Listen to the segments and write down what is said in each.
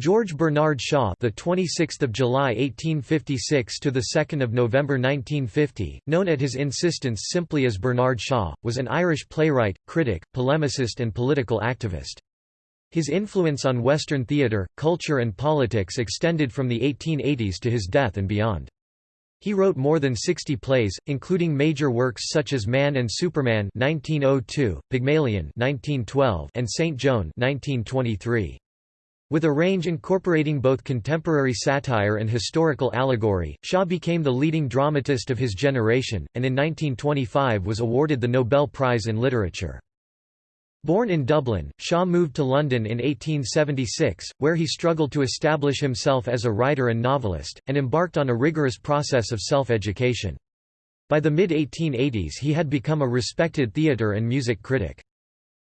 George Bernard Shaw, the 26th of July 1856 to the 2nd of November 1950, known at his insistence simply as Bernard Shaw, was an Irish playwright, critic, polemicist and political activist. His influence on Western theatre, culture and politics extended from the 1880s to his death and beyond. He wrote more than 60 plays, including major works such as Man and Superman 1902, Pygmalion 1912, and Saint Joan 1923. With a range incorporating both contemporary satire and historical allegory, Shaw became the leading dramatist of his generation, and in 1925 was awarded the Nobel Prize in Literature. Born in Dublin, Shaw moved to London in 1876, where he struggled to establish himself as a writer and novelist, and embarked on a rigorous process of self-education. By the mid-1880s he had become a respected theatre and music critic.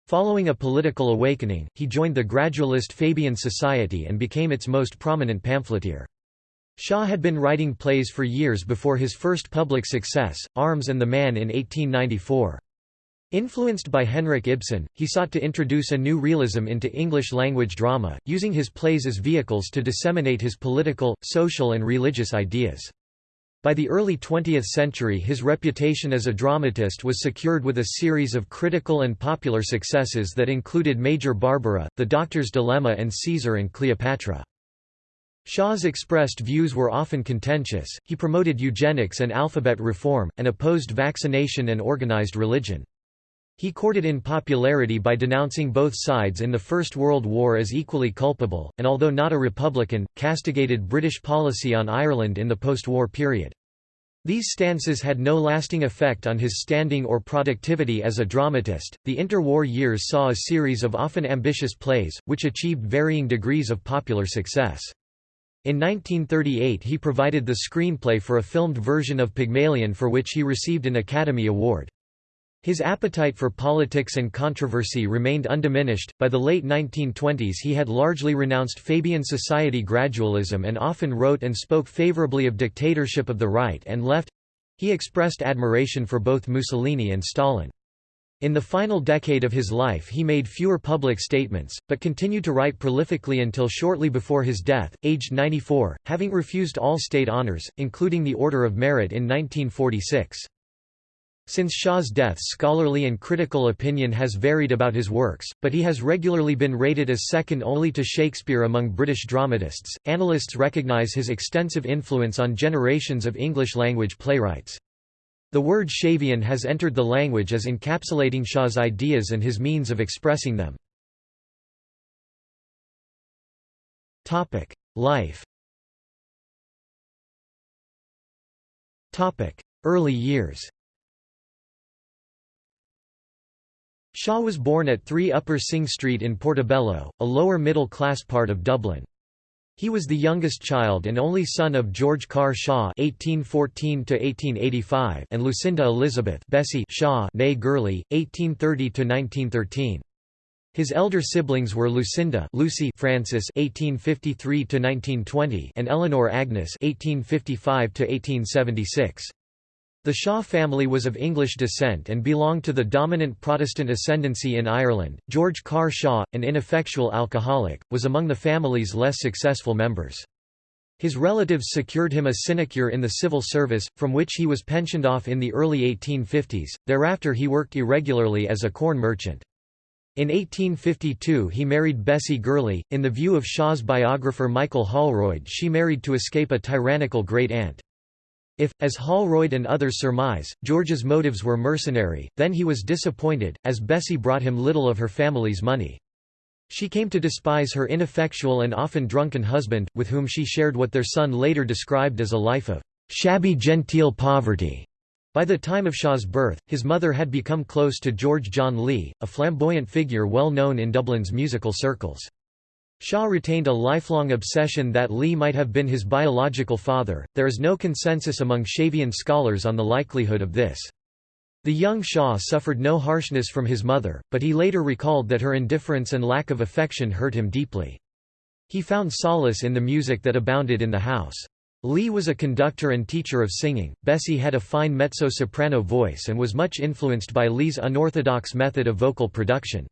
Following a political awakening, he joined the gradualist Fabian Society and became its most prominent pamphleteer. Shaw had been writing plays for years before his first public success, Arms and the Man in 1894. Influenced by Henrik Ibsen, he sought to introduce a new realism into English-language drama, using his plays as vehicles to disseminate his political, social and religious ideas. By the early 20th century his reputation as a dramatist was secured with a series of critical and popular successes that included Major Barbara, The Doctor's Dilemma and Caesar and Cleopatra. Shaw's expressed views were often contentious, he promoted eugenics and alphabet reform, and opposed vaccination and organized religion. He courted in popularity by denouncing both sides in the First World War as equally culpable, and although not a Republican, castigated British policy on Ireland in the post-war period. These stances had no lasting effect on his standing or productivity as a dramatist. The interwar years saw a series of often ambitious plays, which achieved varying degrees of popular success. In 1938 he provided the screenplay for a filmed version of Pygmalion for which he received an Academy Award. His appetite for politics and controversy remained undiminished. By the late 1920s, he had largely renounced Fabian society gradualism and often wrote and spoke favorably of dictatorship of the right and left. He expressed admiration for both Mussolini and Stalin. In the final decade of his life he made fewer public statements, but continued to write prolifically until shortly before his death, aged 94, having refused all state honors, including the Order of Merit in 1946. Since Shaw's death scholarly and critical opinion has varied about his works, but he has regularly been rated as second only to Shakespeare among British dramatists. Analysts recognise his extensive influence on generations of English-language playwrights. The word Shavian has entered the language as encapsulating Shaw's ideas and his means of expressing them. Life Early years Shaw was born at 3 Upper Synge Street in Portobello, a lower middle-class part of Dublin. He was the youngest child and only son of George Carr Shaw (1814–1885) and Lucinda Elizabeth Bessie Shaw (née Gurley, 1830–1913). His elder siblings were Lucinda Lucy Francis (1853–1920) and Eleanor Agnes (1855–1876). The Shaw family was of English descent and belonged to the dominant Protestant ascendancy in Ireland. George Carr Shaw, an ineffectual alcoholic, was among the family's less successful members. His relatives secured him a sinecure in the civil service, from which he was pensioned off in the early 1850s. Thereafter he worked irregularly as a corn merchant. In 1852 he married Bessie Gurley. In the view of Shaw's biographer Michael Holroyd she married to escape a tyrannical great-aunt. If, as Holroyd and others surmise, George's motives were mercenary, then he was disappointed, as Bessie brought him little of her family's money. She came to despise her ineffectual and often drunken husband, with whom she shared what their son later described as a life of shabby genteel poverty. By the time of Shaw's birth, his mother had become close to George John Lee, a flamboyant figure well known in Dublin's musical circles. Shaw retained a lifelong obsession that Lee might have been his biological father. There is no consensus among Shavian scholars on the likelihood of this. The young Shaw suffered no harshness from his mother, but he later recalled that her indifference and lack of affection hurt him deeply. He found solace in the music that abounded in the house. Lee was a conductor and teacher of singing. Bessie had a fine mezzo-soprano voice and was much influenced by Lee's unorthodox method of vocal production.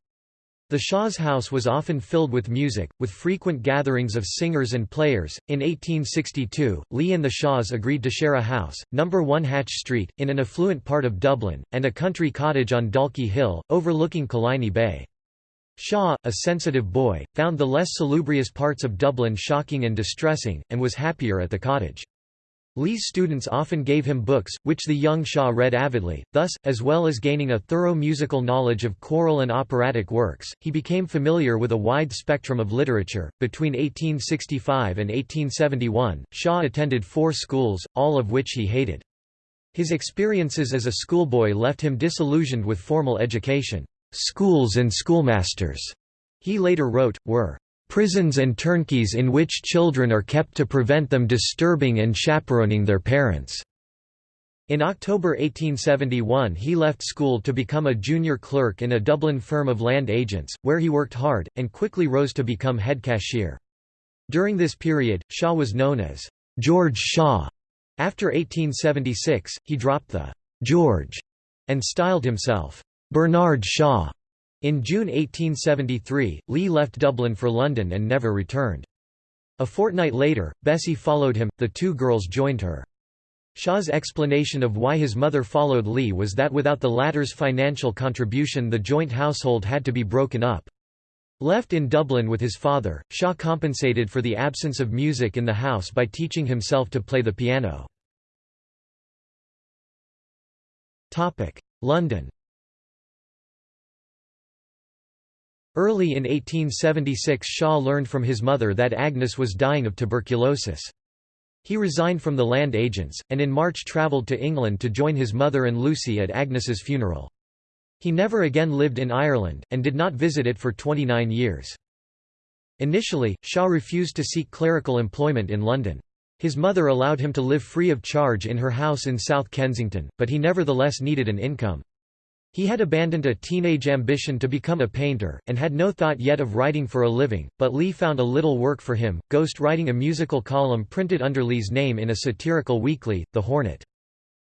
The Shaw's house was often filled with music, with frequent gatherings of singers and players. In 1862, Lee and the Shaws agreed to share a house, number 1 Hatch Street, in an affluent part of Dublin, and a country cottage on Dalkey Hill, overlooking Killiney Bay. Shaw, a sensitive boy, found the less salubrious parts of Dublin shocking and distressing, and was happier at the cottage. Lee's students often gave him books, which the young Shaw read avidly, thus, as well as gaining a thorough musical knowledge of choral and operatic works, he became familiar with a wide spectrum of literature. Between 1865 and 1871, Shaw attended four schools, all of which he hated. His experiences as a schoolboy left him disillusioned with formal education. Schools and schoolmasters, he later wrote, were prisons and turnkeys in which children are kept to prevent them disturbing and chaperoning their parents. In October 1871 he left school to become a junior clerk in a Dublin firm of land agents, where he worked hard, and quickly rose to become head cashier. During this period, Shaw was known as George Shaw. After 1876, he dropped the George and styled himself Bernard Shaw. In June 1873, Lee left Dublin for London and never returned. A fortnight later, Bessie followed him, the two girls joined her. Shaw's explanation of why his mother followed Lee was that without the latter's financial contribution the joint household had to be broken up. Left in Dublin with his father, Shaw compensated for the absence of music in the house by teaching himself to play the piano. London Early in 1876 Shaw learned from his mother that Agnes was dying of tuberculosis. He resigned from the land agents, and in March travelled to England to join his mother and Lucy at Agnes's funeral. He never again lived in Ireland, and did not visit it for 29 years. Initially, Shaw refused to seek clerical employment in London. His mother allowed him to live free of charge in her house in South Kensington, but he nevertheless needed an income. He had abandoned a teenage ambition to become a painter, and had no thought yet of writing for a living, but Lee found a little work for him, ghost writing a musical column printed under Lee's name in a satirical weekly, The Hornet.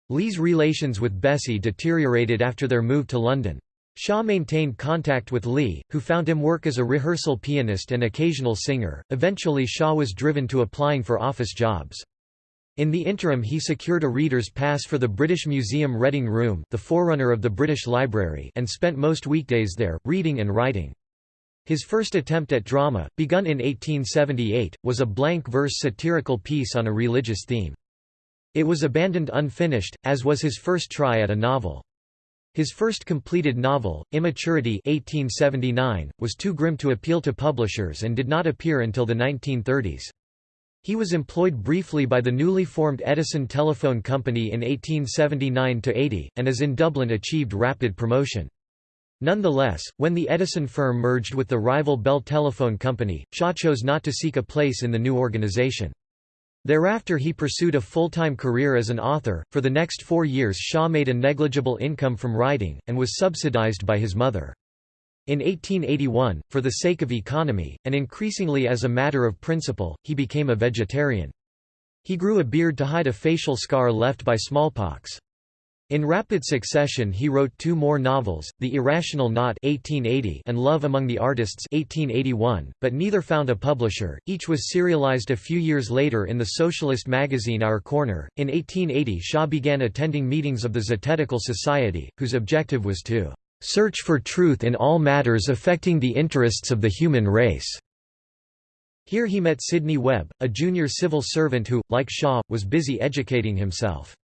Lee's relations with Bessie deteriorated after their move to London. Shaw maintained contact with Lee, who found him work as a rehearsal pianist and occasional singer. Eventually, Shaw was driven to applying for office jobs. In the interim he secured a reader's pass for the British Museum Reading Room the forerunner of the British Library and spent most weekdays there, reading and writing. His first attempt at drama, begun in 1878, was a blank verse satirical piece on a religious theme. It was abandoned unfinished, as was his first try at a novel. His first completed novel, Immaturity 1879, was too grim to appeal to publishers and did not appear until the 1930s. He was employed briefly by the newly formed Edison Telephone Company in 1879–80, and as in Dublin achieved rapid promotion. Nonetheless, when the Edison firm merged with the rival Bell Telephone Company, Shaw chose not to seek a place in the new organization. Thereafter he pursued a full-time career as an author. For the next four years Shaw made a negligible income from writing, and was subsidized by his mother. In 1881, for the sake of economy, and increasingly as a matter of principle, he became a vegetarian. He grew a beard to hide a facial scar left by smallpox. In rapid succession he wrote two more novels, The Irrational Knot 1880 and Love Among the Artists 1881, but neither found a publisher. Each was serialized a few years later in the socialist magazine Our Corner. In 1880 Shaw began attending meetings of the Zetetical Society, whose objective was to search for truth in all matters affecting the interests of the human race." Here he met Sidney Webb, a junior civil servant who, like Shaw, was busy educating himself.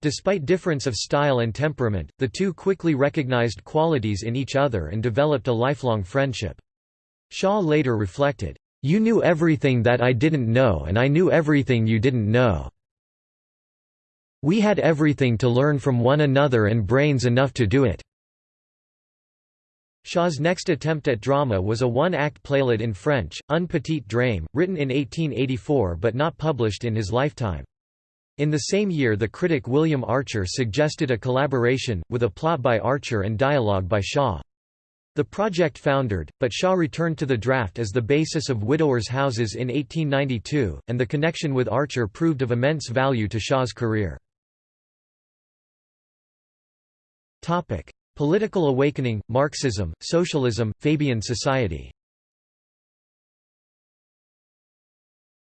Despite difference of style and temperament, the two quickly recognized qualities in each other and developed a lifelong friendship. Shaw later reflected, "'You knew everything that I didn't know and I knew everything you didn't know. We had everything to learn from one another and brains enough to do it.' Shaw's next attempt at drama was a one-act playlet in French, Un petit drame, written in 1884 but not published in his lifetime. In the same year the critic William Archer suggested a collaboration, with a plot by Archer and dialogue by Shaw. The project foundered, but Shaw returned to the draft as the basis of Widowers' Houses in 1892, and the connection with Archer proved of immense value to Shaw's career. Political Awakening, Marxism, Socialism, Fabian Society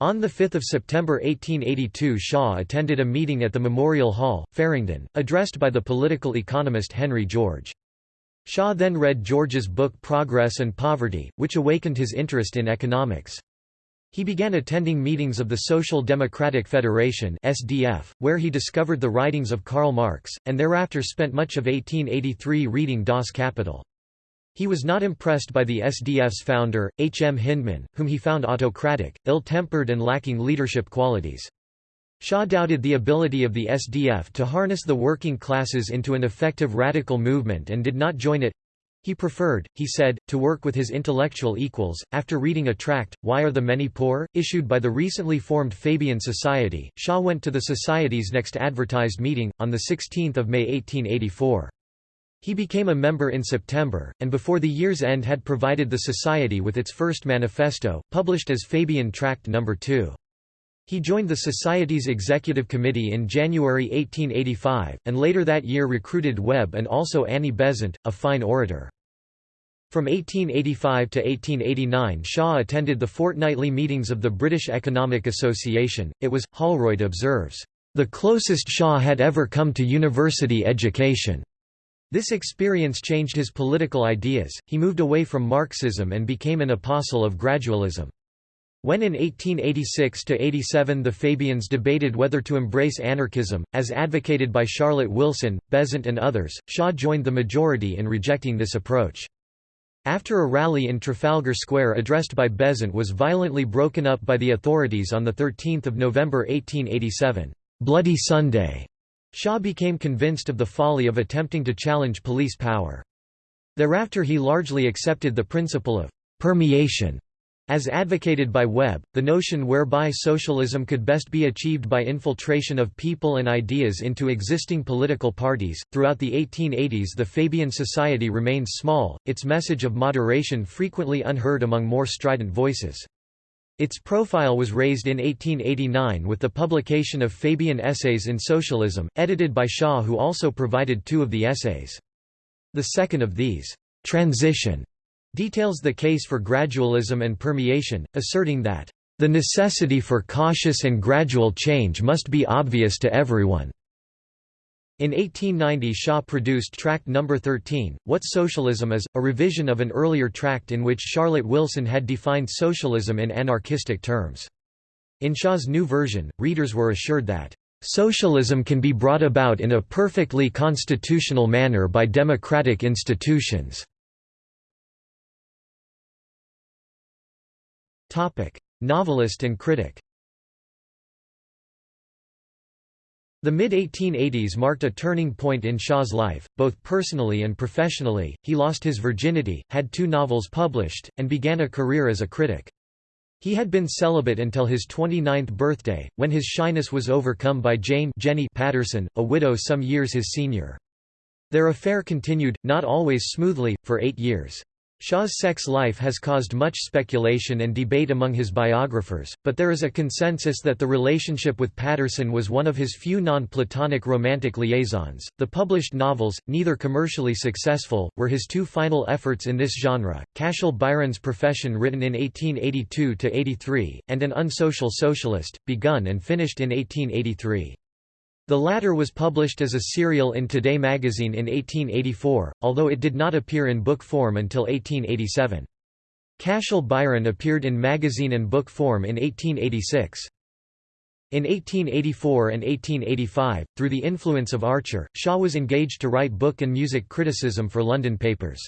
On 5 September 1882 Shaw attended a meeting at the Memorial Hall, Farringdon, addressed by the political economist Henry George. Shaw then read George's book Progress and Poverty, which awakened his interest in economics. He began attending meetings of the Social Democratic Federation (SDF), where he discovered the writings of Karl Marx, and thereafter spent much of 1883 reading Das Kapital. He was not impressed by the SDF's founder, H. M. Hyndman, whom he found autocratic, ill-tempered and lacking leadership qualities. Shaw doubted the ability of the SDF to harness the working classes into an effective radical movement and did not join it. He preferred, he said, to work with his intellectual equals. After reading a tract, Why Are the Many Poor? issued by the recently formed Fabian Society, Shaw went to the Society's next advertised meeting, on 16 May 1884. He became a member in September, and before the year's end had provided the Society with its first manifesto, published as Fabian Tract No. 2. He joined the Society's executive committee in January 1885, and later that year recruited Webb and also Annie Besant, a fine orator. From 1885 to 1889 Shaw attended the fortnightly meetings of the British Economic Association, it was, Holroyd observes, "...the closest Shaw had ever come to university education." This experience changed his political ideas, he moved away from Marxism and became an apostle of gradualism. When in 1886–87 the Fabians debated whether to embrace anarchism, as advocated by Charlotte Wilson, Besant and others, Shaw joined the majority in rejecting this approach. After a rally in Trafalgar Square addressed by Besant was violently broken up by the authorities on 13 November 1887, "'Bloody Sunday' Shaw became convinced of the folly of attempting to challenge police power. Thereafter he largely accepted the principle of «permeation» as advocated by Webb, the notion whereby socialism could best be achieved by infiltration of people and ideas into existing political parties. Throughout the 1880s, the Fabian Society remained small, its message of moderation frequently unheard among more strident voices. Its profile was raised in 1889 with the publication of Fabian Essays in Socialism, edited by Shaw who also provided two of the essays. The second of these, Transition, details the case for gradualism and permeation, asserting that, "...the necessity for cautious and gradual change must be obvious to everyone." In 1890 Shaw produced Tract No. 13, What Socialism Is, a revision of an earlier tract in which Charlotte Wilson had defined socialism in anarchistic terms. In Shaw's new version, readers were assured that, "...socialism can be brought about in a perfectly constitutional manner by democratic institutions." Novelist and critic The mid-1880s marked a turning point in Shaw's life, both personally and professionally. He lost his virginity, had two novels published, and began a career as a critic. He had been celibate until his 29th birthday, when his shyness was overcome by Jane Jenny Patterson, a widow some years his senior. Their affair continued, not always smoothly, for eight years. Shaw's sex life has caused much speculation and debate among his biographers, but there is a consensus that the relationship with Patterson was one of his few non-Platonic romantic liaisons. The published novels, neither commercially successful, were his two final efforts in this genre. Cashel Byron's Profession written in 1882 to 83 and An Unsocial Socialist, begun and finished in 1883. The latter was published as a serial in Today magazine in 1884, although it did not appear in book form until 1887. Cashel Byron appeared in magazine and book form in 1886. In 1884 and 1885, through the influence of Archer, Shaw was engaged to write book and music criticism for London papers.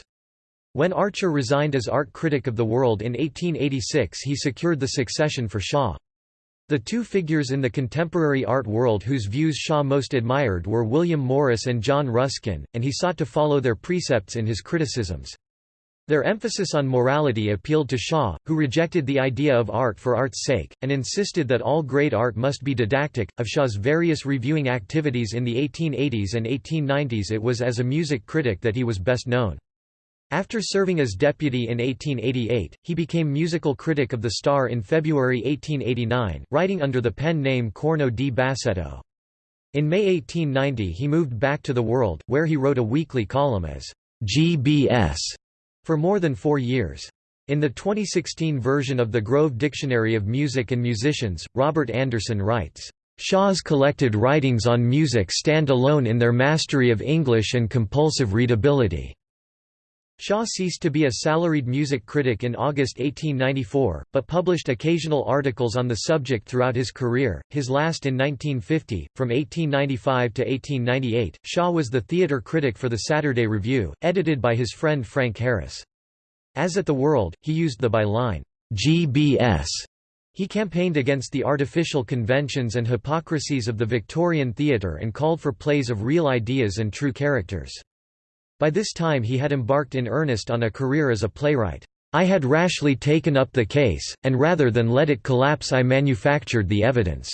When Archer resigned as art critic of the World in 1886 he secured the succession for Shaw. The two figures in the contemporary art world whose views Shaw most admired were William Morris and John Ruskin, and he sought to follow their precepts in his criticisms. Their emphasis on morality appealed to Shaw, who rejected the idea of art for art's sake, and insisted that all great art must be didactic. Of Shaw's various reviewing activities in the 1880s and 1890s, it was as a music critic that he was best known. After serving as deputy in 1888, he became musical critic of the Star in February 1889, writing under the pen name Corno di Bassetto. In May 1890 he moved back to The World, where he wrote a weekly column as GBS for more than four years. In the 2016 version of the Grove Dictionary of Music and Musicians, Robert Anderson writes, Shaw's collected writings on music stand alone in their mastery of English and compulsive readability. Shaw ceased to be a salaried music critic in August 1894, but published occasional articles on the subject throughout his career, his last in 1950. From 1895 to 1898, Shaw was the theatre critic for the Saturday Review, edited by his friend Frank Harris. As at The World, he used the byline, GBS. He campaigned against the artificial conventions and hypocrisies of the Victorian theatre and called for plays of real ideas and true characters. By this time he had embarked in earnest on a career as a playwright. I had rashly taken up the case, and rather than let it collapse I manufactured the evidence.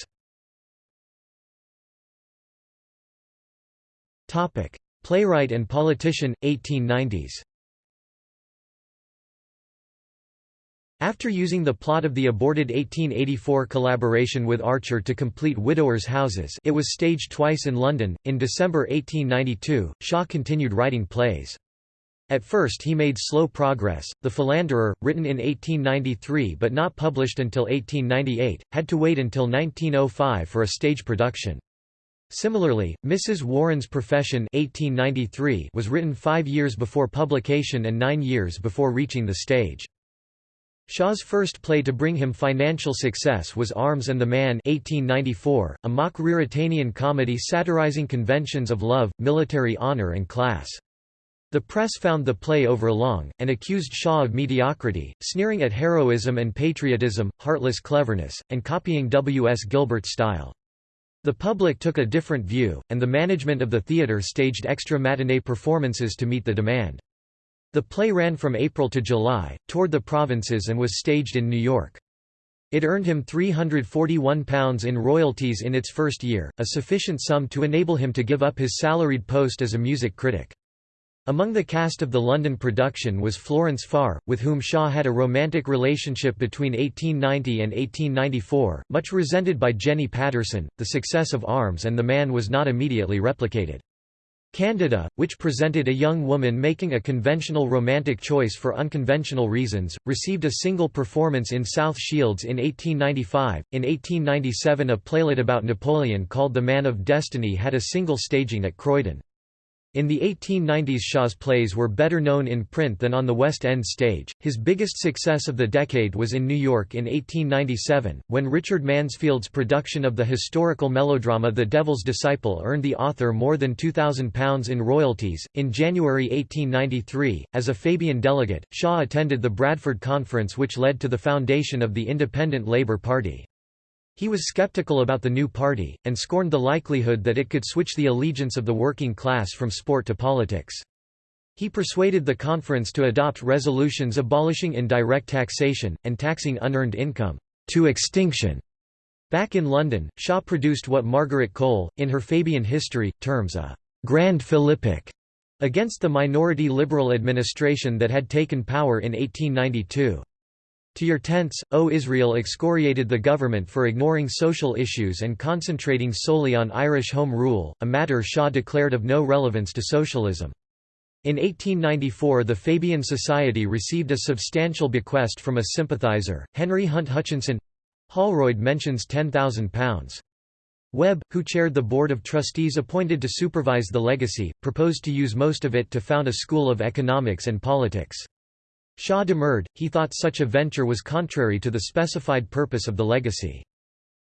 Playwright and politician, 1890s After using the plot of the aborted 1884 collaboration with Archer to complete Widowers' Houses it was staged twice in London. In December 1892, Shaw continued writing plays. At first he made slow progress. The Philanderer, written in 1893 but not published until 1898, had to wait until 1905 for a stage production. Similarly, Mrs. Warren's Profession 1893 was written five years before publication and nine years before reaching the stage. Shaw's first play to bring him financial success was Arms and the Man 1894, a mock Ruritanian comedy satirizing conventions of love, military honor and class. The press found the play overlong, and accused Shaw of mediocrity, sneering at heroism and patriotism, heartless cleverness, and copying W. S. Gilbert's style. The public took a different view, and the management of the theatre staged extra matinee performances to meet the demand. The play ran from April to July, toured the provinces and was staged in New York. It earned him £341 in royalties in its first year, a sufficient sum to enable him to give up his salaried post as a music critic. Among the cast of the London production was Florence Farr, with whom Shaw had a romantic relationship between 1890 and 1894, much resented by Jenny Patterson. The success of Arms and the Man was not immediately replicated. Candida, which presented a young woman making a conventional romantic choice for unconventional reasons, received a single performance in South Shields in 1895. In 1897, a playlet about Napoleon called The Man of Destiny had a single staging at Croydon. In the 1890s Shaw's plays were better known in print than on the West End stage. His biggest success of the decade was in New York in 1897, when Richard Mansfield's production of the historical melodrama The Devil's Disciple earned the author more than £2,000 in royalties. In January 1893, as a Fabian delegate, Shaw attended the Bradford Conference which led to the foundation of the Independent Labour Party. He was skeptical about the new party, and scorned the likelihood that it could switch the allegiance of the working class from sport to politics. He persuaded the conference to adopt resolutions abolishing indirect taxation, and taxing unearned income, to extinction. Back in London, Shaw produced what Margaret Cole, in her Fabian history, terms a «grand philippic» against the minority Liberal administration that had taken power in 1892. To your tents, O Israel excoriated the government for ignoring social issues and concentrating solely on Irish Home Rule, a matter Shaw declared of no relevance to socialism. In 1894 the Fabian Society received a substantial bequest from a sympathizer, Henry Hunt Hutchinson Holroyd mentions £10,000. Webb, who chaired the board of trustees appointed to supervise the legacy, proposed to use most of it to found a school of economics and politics. Shaw demurred, he thought such a venture was contrary to the specified purpose of the legacy.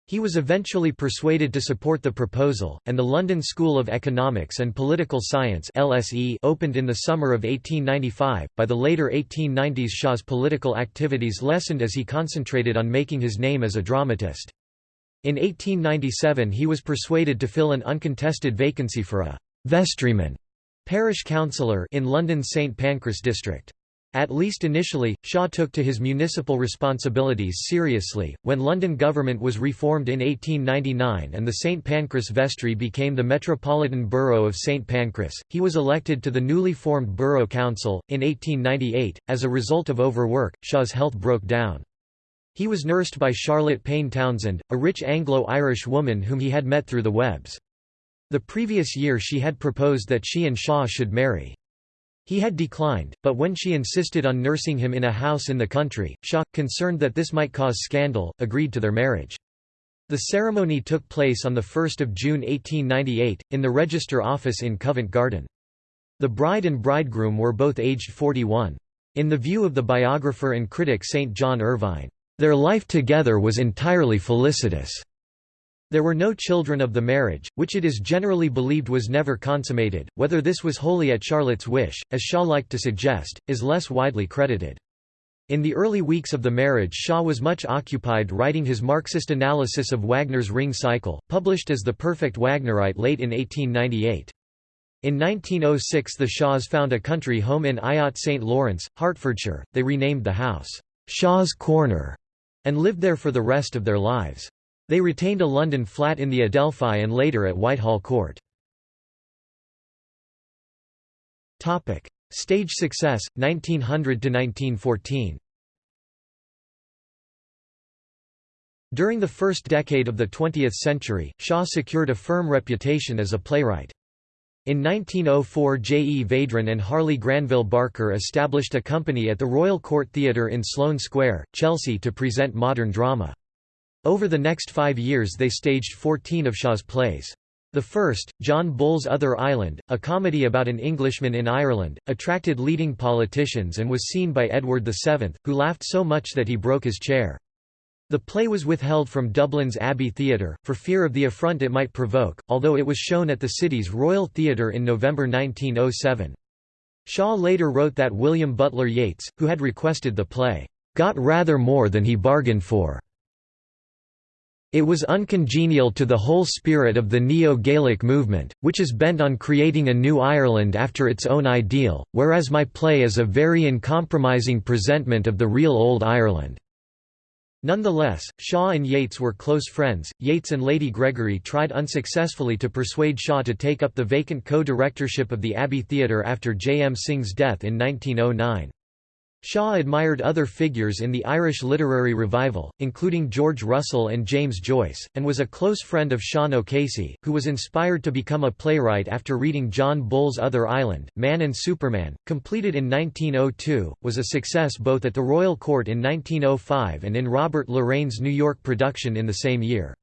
He was eventually persuaded to support the proposal, and the London School of Economics and Political Science LSE opened in the summer of 1895. By the later 1890s Shaw's political activities lessened as he concentrated on making his name as a dramatist. In 1897 he was persuaded to fill an uncontested vacancy for a «vestryman» parish councillor in London's St Pancras district. At least initially, Shaw took to his municipal responsibilities seriously. When London government was reformed in 1899 and the St Pancras Vestry became the Metropolitan Borough of St Pancras, he was elected to the newly formed Borough Council. In 1898, as a result of overwork, Shaw's health broke down. He was nursed by Charlotte Payne Townsend, a rich Anglo-Irish woman whom he had met through the Webbs. The previous year she had proposed that she and Shaw should marry. He had declined, but when she insisted on nursing him in a house in the country, Shaw, concerned that this might cause scandal, agreed to their marriage. The ceremony took place on 1 June 1898, in the Register Office in Covent Garden. The bride and bridegroom were both aged 41. In the view of the biographer and critic St. John Ervine, "...their life together was entirely felicitous." There were no children of the marriage, which it is generally believed was never consummated. Whether this was wholly at Charlotte's wish, as Shaw liked to suggest, is less widely credited. In the early weeks of the marriage Shaw was much occupied writing his Marxist analysis of Wagner's Ring Cycle, published as The Perfect Wagnerite late in 1898. In 1906 the Shaws found a country home in Ayot St. Lawrence, Hertfordshire, they renamed the house, "'Shaw's Corner' and lived there for the rest of their lives. They retained a London flat in the Adelphi and later at Whitehall Court. Stage success, 1900–1914 During the first decade of the 20th century, Shaw secured a firm reputation as a playwright. In 1904 J. E. Vedrenne and Harley Granville Barker established a company at the Royal Court Theatre in Sloane Square, Chelsea to present modern drama. Over the next five years they staged 14 of Shaw's plays. The first, John Bull's Other Island, a comedy about an Englishman in Ireland, attracted leading politicians and was seen by Edward VII, who laughed so much that he broke his chair. The play was withheld from Dublin's Abbey Theatre, for fear of the affront it might provoke, although it was shown at the city's Royal Theatre in November 1907. Shaw later wrote that William Butler Yeats, who had requested the play, "...got rather more than he bargained for." It was uncongenial to the whole spirit of the Neo-Gaelic movement, which is bent on creating a new Ireland after its own ideal, whereas my play is a very uncompromising presentment of the real old Ireland. Nonetheless, Shaw and Yeats were close friends. Yeats and Lady Gregory tried unsuccessfully to persuade Shaw to take up the vacant co-directorship of the Abbey Theatre after J. M. Synge's death in 1909. Shaw admired other figures in the Irish literary revival, including George Russell and James Joyce, and was a close friend of Sean O'Casey, who was inspired to become a playwright after reading John Bull's Other Island. Man and Superman, completed in 1902, was a success both at the Royal Court in 1905 and in Robert Loraine's New York production in the same year.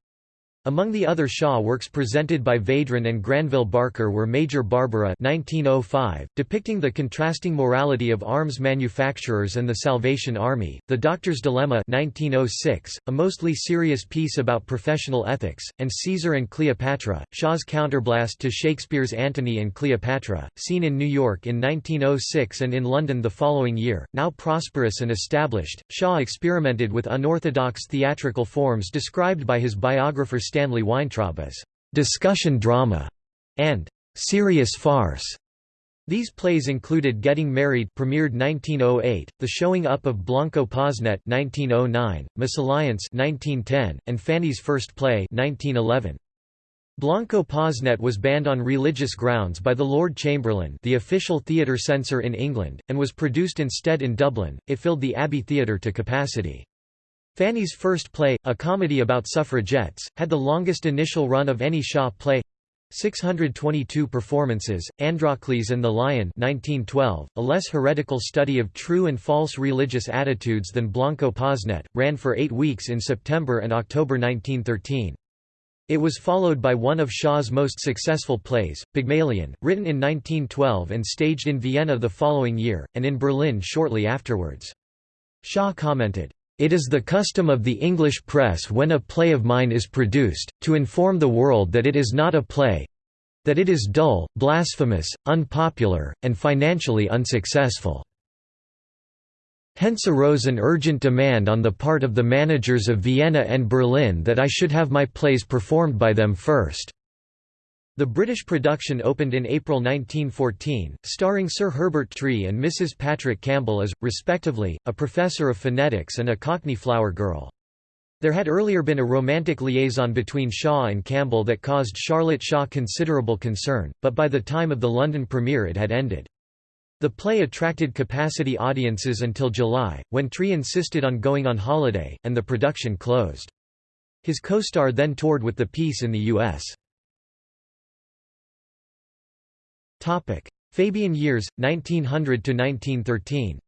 Among the other Shaw works presented by Vedrenne and Granville Barker were Major Barbara 1905, depicting the contrasting morality of arms manufacturers and the Salvation Army, The Doctor's Dilemma 1906, a mostly serious piece about professional ethics, and Caesar and Cleopatra, Shaw's counterblast to Shakespeare's Antony and Cleopatra, seen in New York in 1906 and in London the following year. Now prosperous and established, Shaw experimented with unorthodox theatrical forms described by his biographer Stanley Weintraub as discussion drama and serious farce. These plays included Getting Married premiered 1908, The Showing Up of Blanco Posnet 1909, Misalliance 1910, and Fanny's First Play 1911. Blanco Posnet was banned on religious grounds by the Lord Chamberlain the official theatre censor in England, and was produced instead in Dublin, it filled the Abbey Theatre to capacity. Fanny's first play, a comedy about suffragettes, had the longest initial run of any Shaw play 622 performances, Androcles and the Lion 1912, a less heretical study of true and false religious attitudes than Blanco Posnet, ran for eight weeks in September and October 1913. It was followed by one of Shaw's most successful plays, Pygmalion, written in 1912 and staged in Vienna the following year, and in Berlin shortly afterwards. Shaw commented, it is the custom of the English press when a play of mine is produced, to inform the world that it is not a play—that it is dull, blasphemous, unpopular, and financially unsuccessful. Hence arose an urgent demand on the part of the managers of Vienna and Berlin that I should have my plays performed by them first. The British production opened in April 1914, starring Sir Herbert Tree and Mrs. Patrick Campbell as, respectively, a professor of phonetics and a Cockney flower girl. There had earlier been a romantic liaison between Shaw and Campbell that caused Charlotte Shaw considerable concern, but by the time of the London premiere it had ended. The play attracted capacity audiences until July, when Tree insisted on going on holiday, and the production closed. His co-star then toured with the piece in the U.S. Fabian years, 1900 to 1913.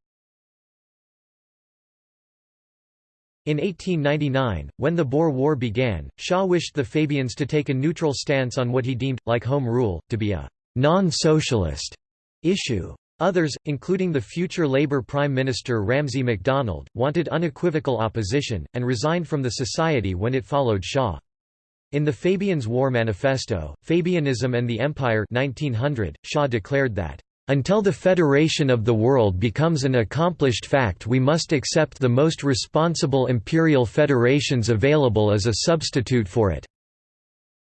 In 1899, when the Boer War began, Shaw wished the Fabians to take a neutral stance on what he deemed, like Home Rule, to be a «non-socialist» issue. Others, including the future Labour Prime Minister Ramsay MacDonald, wanted unequivocal opposition, and resigned from the society when it followed Shaw. In the Fabians' War Manifesto, Fabianism and the Empire 1900, Shaw declared that until the federation of the world becomes an accomplished fact we must accept the most responsible imperial federations available as a substitute for it."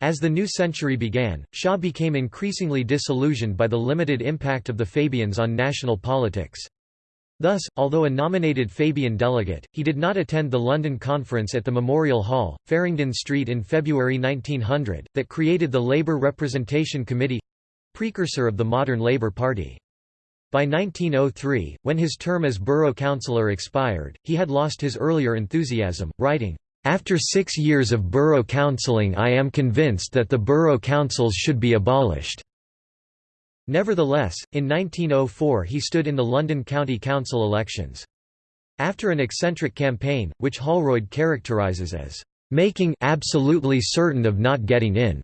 As the new century began, Shaw became increasingly disillusioned by the limited impact of the Fabians on national politics. Thus, although a nominated Fabian delegate, he did not attend the London conference at the Memorial Hall, Farringdon Street in February 1900, that created the Labour Representation Committee precursor of the modern Labour Party. By 1903, when his term as borough councillor expired, he had lost his earlier enthusiasm, writing, "...after six years of borough councilling I am convinced that the borough councils should be abolished." Nevertheless, in 1904 he stood in the London County Council elections. After an eccentric campaign, which Holroyd characterises as, "...making absolutely certain of not getting in,"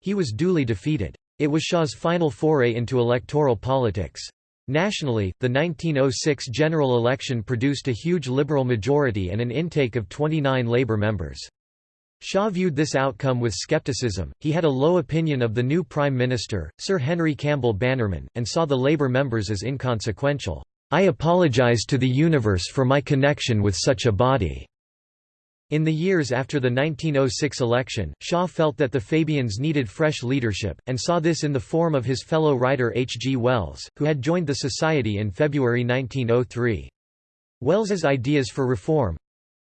he was duly defeated. It was Shaw's final foray into electoral politics. Nationally, the 1906 general election produced a huge Liberal majority and an intake of 29 Labour members. Shaw viewed this outcome with scepticism, he had a low opinion of the new Prime Minister, Sir Henry Campbell Bannerman, and saw the Labour members as inconsequential. "'I apologise to the universe for my connection with such a body,' In the years after the 1906 election, Shaw felt that the Fabians needed fresh leadership, and saw this in the form of his fellow writer H. G. Wells, who had joined the Society in February 1903. Wells's ideas for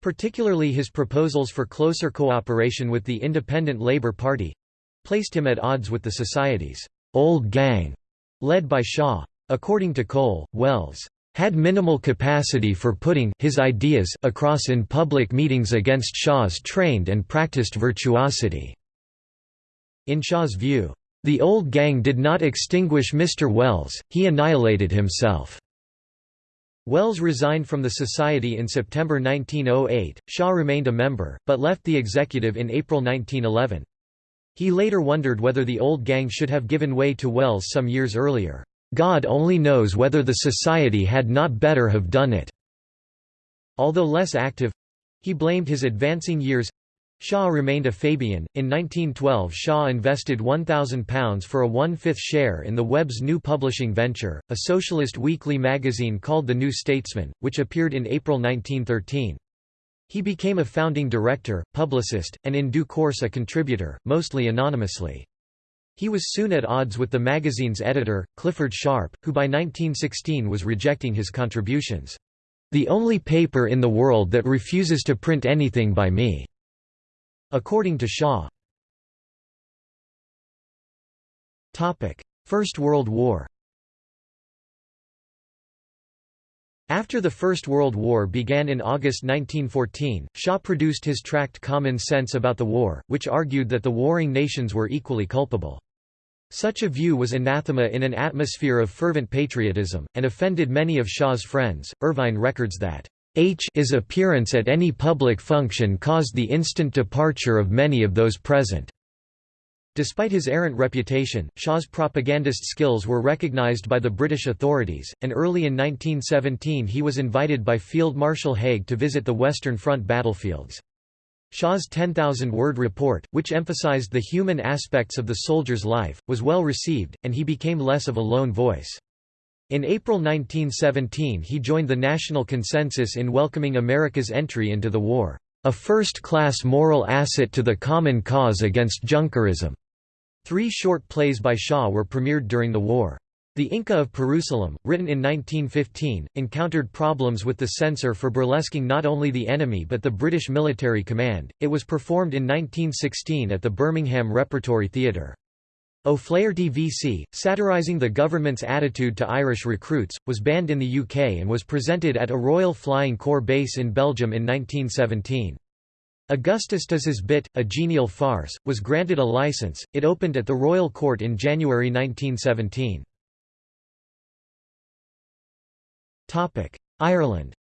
reform—particularly his proposals for closer cooperation with the Independent Labour Party—placed him at odds with the Society's «old gang», led by Shaw. According to Cole, Wells had minimal capacity for putting his ideas across in public meetings against Shaw's trained and practiced virtuosity. In Shaw's view, the old gang did not extinguish Mr. Wells, he annihilated himself. Wells resigned from the Society in September 1908, Shaw remained a member, but left the executive in April 1911. He later wondered whether the old gang should have given way to Wells some years earlier. God only knows whether the society had not better have done it." Although less active—he blamed his advancing years Shaw remained a Fabian. In 1912, Shaw invested £1,000 for a one-fifth share in the Webb's new publishing venture, a socialist weekly magazine called The New Statesman, which appeared in April 1913. He became a founding director, publicist, and in due course a contributor, mostly anonymously. He was soon at odds with the magazine's editor, Clifford Sharp, who by 1916 was rejecting his contributions. The only paper in the world that refuses to print anything by me. According to Shaw. First World War After the First World War began in August 1914, Shaw produced his tract Common Sense about the war, which argued that the warring nations were equally culpable. Such a view was anathema in an atmosphere of fervent patriotism, and offended many of Shaw's friends. Ervine records that H's appearance at any public function caused the instant departure of many of those present. Despite his errant reputation, Shaw's propagandist skills were recognized by the British authorities, and early in 1917 he was invited by Field Marshal Haig to visit the Western Front battlefields. Shaw's 10,000-word report, which emphasized the human aspects of the soldier's life, was well received, and he became less of a lone voice. In April 1917 he joined the national consensus in welcoming America's entry into the war, "...a first-class moral asset to the common cause against Junkerism." Three short plays by Shaw were premiered during the war. The Inca of Perusalem, written in 1915, encountered problems with the censor for burlesquing not only the enemy but the British military command. It was performed in 1916 at the Birmingham Repertory Theatre. O'Flaherty VC, satirising the government's attitude to Irish recruits, was banned in the UK and was presented at a Royal Flying Corps base in Belgium in 1917. Augustus Does His Bit, a genial farce, was granted a license. It opened at the Royal Court in January 1917. Topic: Ireland.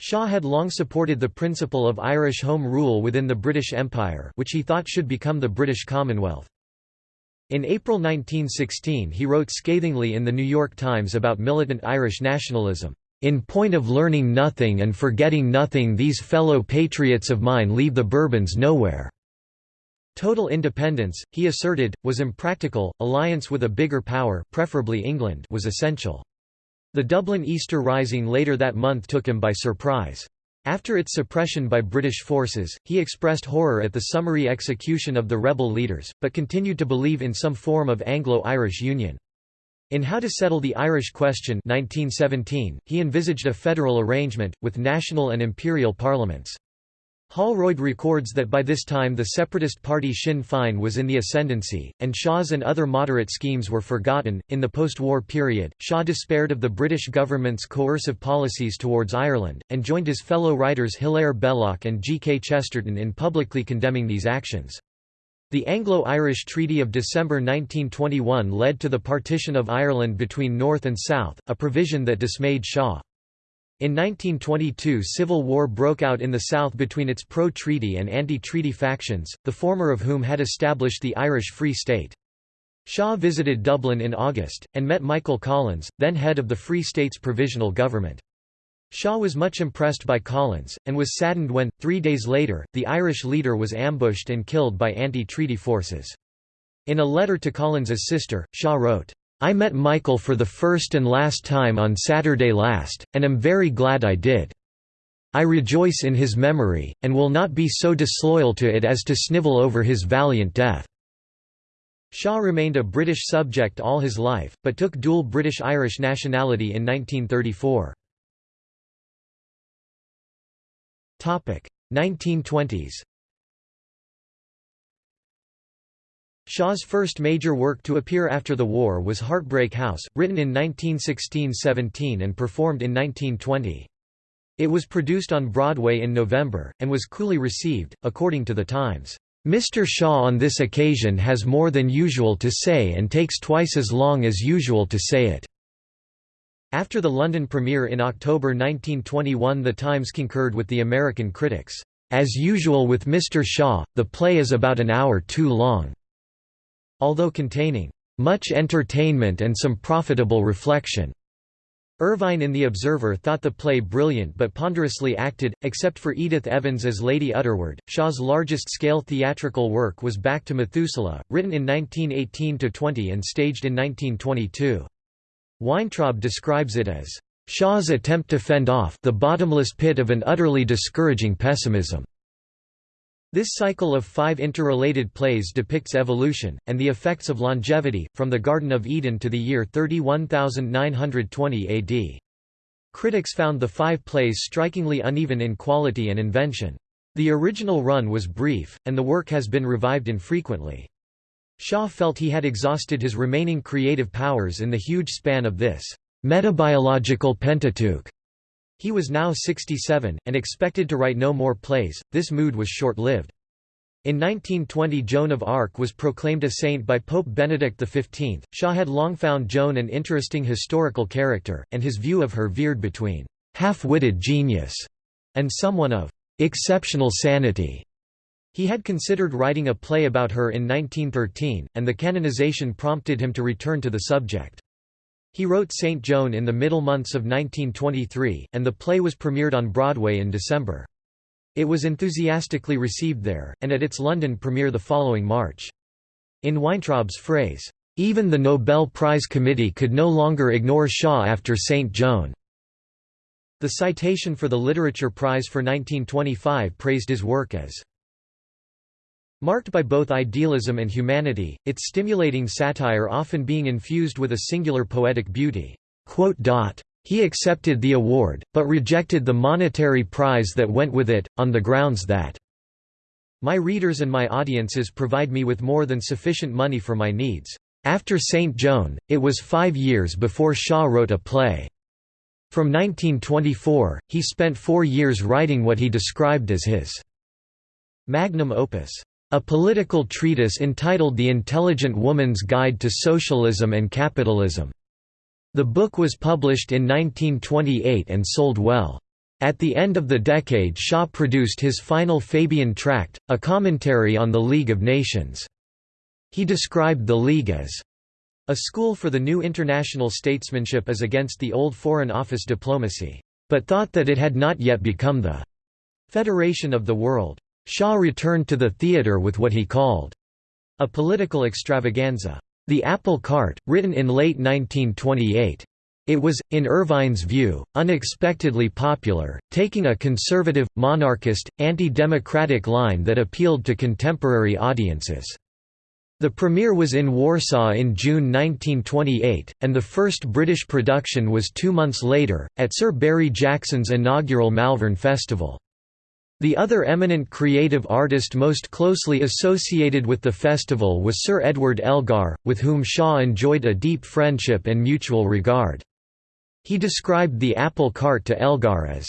Shaw had long supported the principle of Irish Home Rule within the British Empire, which he thought should become the British Commonwealth. In April 1916 he wrote scathingly in the New York Times about militant Irish nationalism. In point of learning nothing and forgetting nothing these fellow patriots of mine leave the Bourbons nowhere." Total independence, he asserted, was impractical, alliance with a bigger power preferably England was essential. The Dublin Easter Rising later that month took him by surprise. After its suppression by British forces, he expressed horror at the summary execution of the rebel leaders, but continued to believe in some form of Anglo-Irish union. In How to Settle the Irish Question 1917, he envisaged a federal arrangement, with national and imperial parliaments. Holroyd records that by this time the separatist party Sinn Féin was in the ascendancy, and Shaw's and other moderate schemes were forgotten. In the post war period, Shaw despaired of the British government's coercive policies towards Ireland, and joined his fellow writers Hilaire Belloc and G. K. Chesterton in publicly condemning these actions. The Anglo-Irish Treaty of December 1921 led to the partition of Ireland between North and South, a provision that dismayed Shaw. In 1922 civil war broke out in the south between its pro-treaty and anti-treaty factions, the former of whom had established the Irish Free State. Shaw visited Dublin in August, and met Michael Collins, then head of the Free State's provisional government. Shaw was much impressed by Collins, and was saddened when, three days later, the Irish leader was ambushed and killed by anti-treaty forces. In a letter to Collins's sister, Shaw wrote, I met Michael for the first and last time on Saturday last, and am very glad I did. I rejoice in his memory, and will not be so disloyal to it as to snivel over his valiant death." Shaw remained a British subject all his life, but took dual British-Irish nationality in 1934. 1920s Shaw's first major work to appear after the war was Heartbreak House, written in 1916–17 and performed in 1920. It was produced on Broadway in November, and was coolly received, according to The Times. Mr. Shaw on this occasion has more than usual to say and takes twice as long as usual to say it. After the London premiere in October 1921 The Times concurred with the American critics, "...as usual with Mr. Shaw, the play is about an hour too long." Although containing, "...much entertainment and some profitable reflection." Ervine in The Observer thought the play brilliant but ponderously acted, except for Edith Evans as Lady Utterword. Shaw's largest-scale theatrical work was Back to Methuselah, written in 1918–20 and staged in 1922. Weintraub describes it as Shaw's attempt to fend off the bottomless pit of an utterly discouraging pessimism. This cycle of five interrelated plays depicts evolution, and the effects of longevity, from the Garden of Eden to the year 31920 AD. Critics found the five plays strikingly uneven in quality and invention. The original run was brief, and the work has been revived infrequently. Shaw felt he had exhausted his remaining creative powers in the huge span of this metabiological Pentateuch. He was now 67, and expected to write no more plays, this mood was short-lived. In 1920 Joan of Arc was proclaimed a saint by Pope Benedict XV. Shaw had long found Joan an interesting historical character, and his view of her veered between half-witted genius and someone of exceptional sanity. He had considered writing a play about her in 1913, and the canonization prompted him to return to the subject. He wrote St. Joan in the middle months of 1923, and the play was premiered on Broadway in December. It was enthusiastically received there, and at its London premiere the following March. In Weintraub's phrase, "...even the Nobel Prize Committee could no longer ignore Shaw after St. Joan." The citation for the Literature Prize for 1925 praised his work as Marked by both idealism and humanity, its stimulating satire often being infused with a singular poetic beauty. He accepted the award, but rejected the monetary prize that went with it, on the grounds that my readers and my audiences provide me with more than sufficient money for my needs. After St. Joan, it was five years before Shaw wrote a play. From 1924, he spent four years writing what he described as his magnum opus, a political treatise entitled The Intelligent Woman's Guide to Socialism and Capitalism. The book was published in 1928 and sold well. At the end of the decade Shaw produced his final Fabian Tract, a commentary on the League of Nations. He described the League as a school for the new international statesmanship as against the old Foreign Office diplomacy, but thought that it had not yet become the federation of the world. Shaw returned to the theatre with what he called a political extravaganza, The Apple Cart, written in late 1928. It was, in Ervine's view, unexpectedly popular, taking a conservative, monarchist, anti-democratic line that appealed to contemporary audiences. The premiere was in Warsaw in June 1928, and the first British production was two months later, at Sir Barry Jackson's inaugural Malvern Festival. The other eminent creative artist most closely associated with the festival was Sir Edward Elgar, with whom Shaw enjoyed a deep friendship and mutual regard. He described the apple cart to Elgar as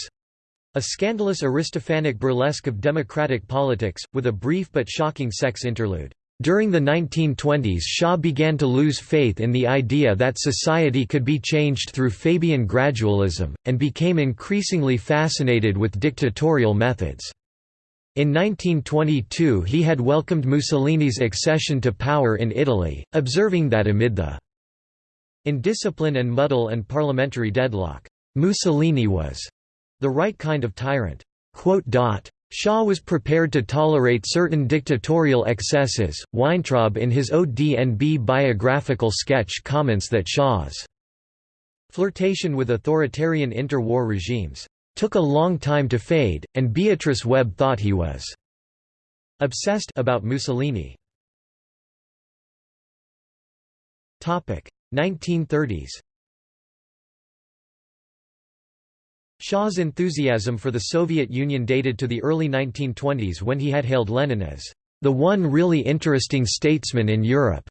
a scandalous Aristophanic burlesque of democratic politics, with a brief but shocking sex interlude. During the 1920s Shaw began to lose faith in the idea that society could be changed through Fabian gradualism, and became increasingly fascinated with dictatorial methods. In 1922 he had welcomed Mussolini's accession to power in Italy, observing that amid the indiscipline and muddle and parliamentary deadlock, Mussolini was the right kind of tyrant. Shaw was prepared to tolerate certain dictatorial excesses. Weintraub in his ODNB biographical sketch comments that Shaw's flirtation with authoritarian interwar regimes took a long time to fade, and Beatrice Webb thought he was obsessed about Mussolini. 1930s Shaw's enthusiasm for the Soviet Union dated to the early 1920s when he had hailed Lenin as the one really interesting statesman in Europe.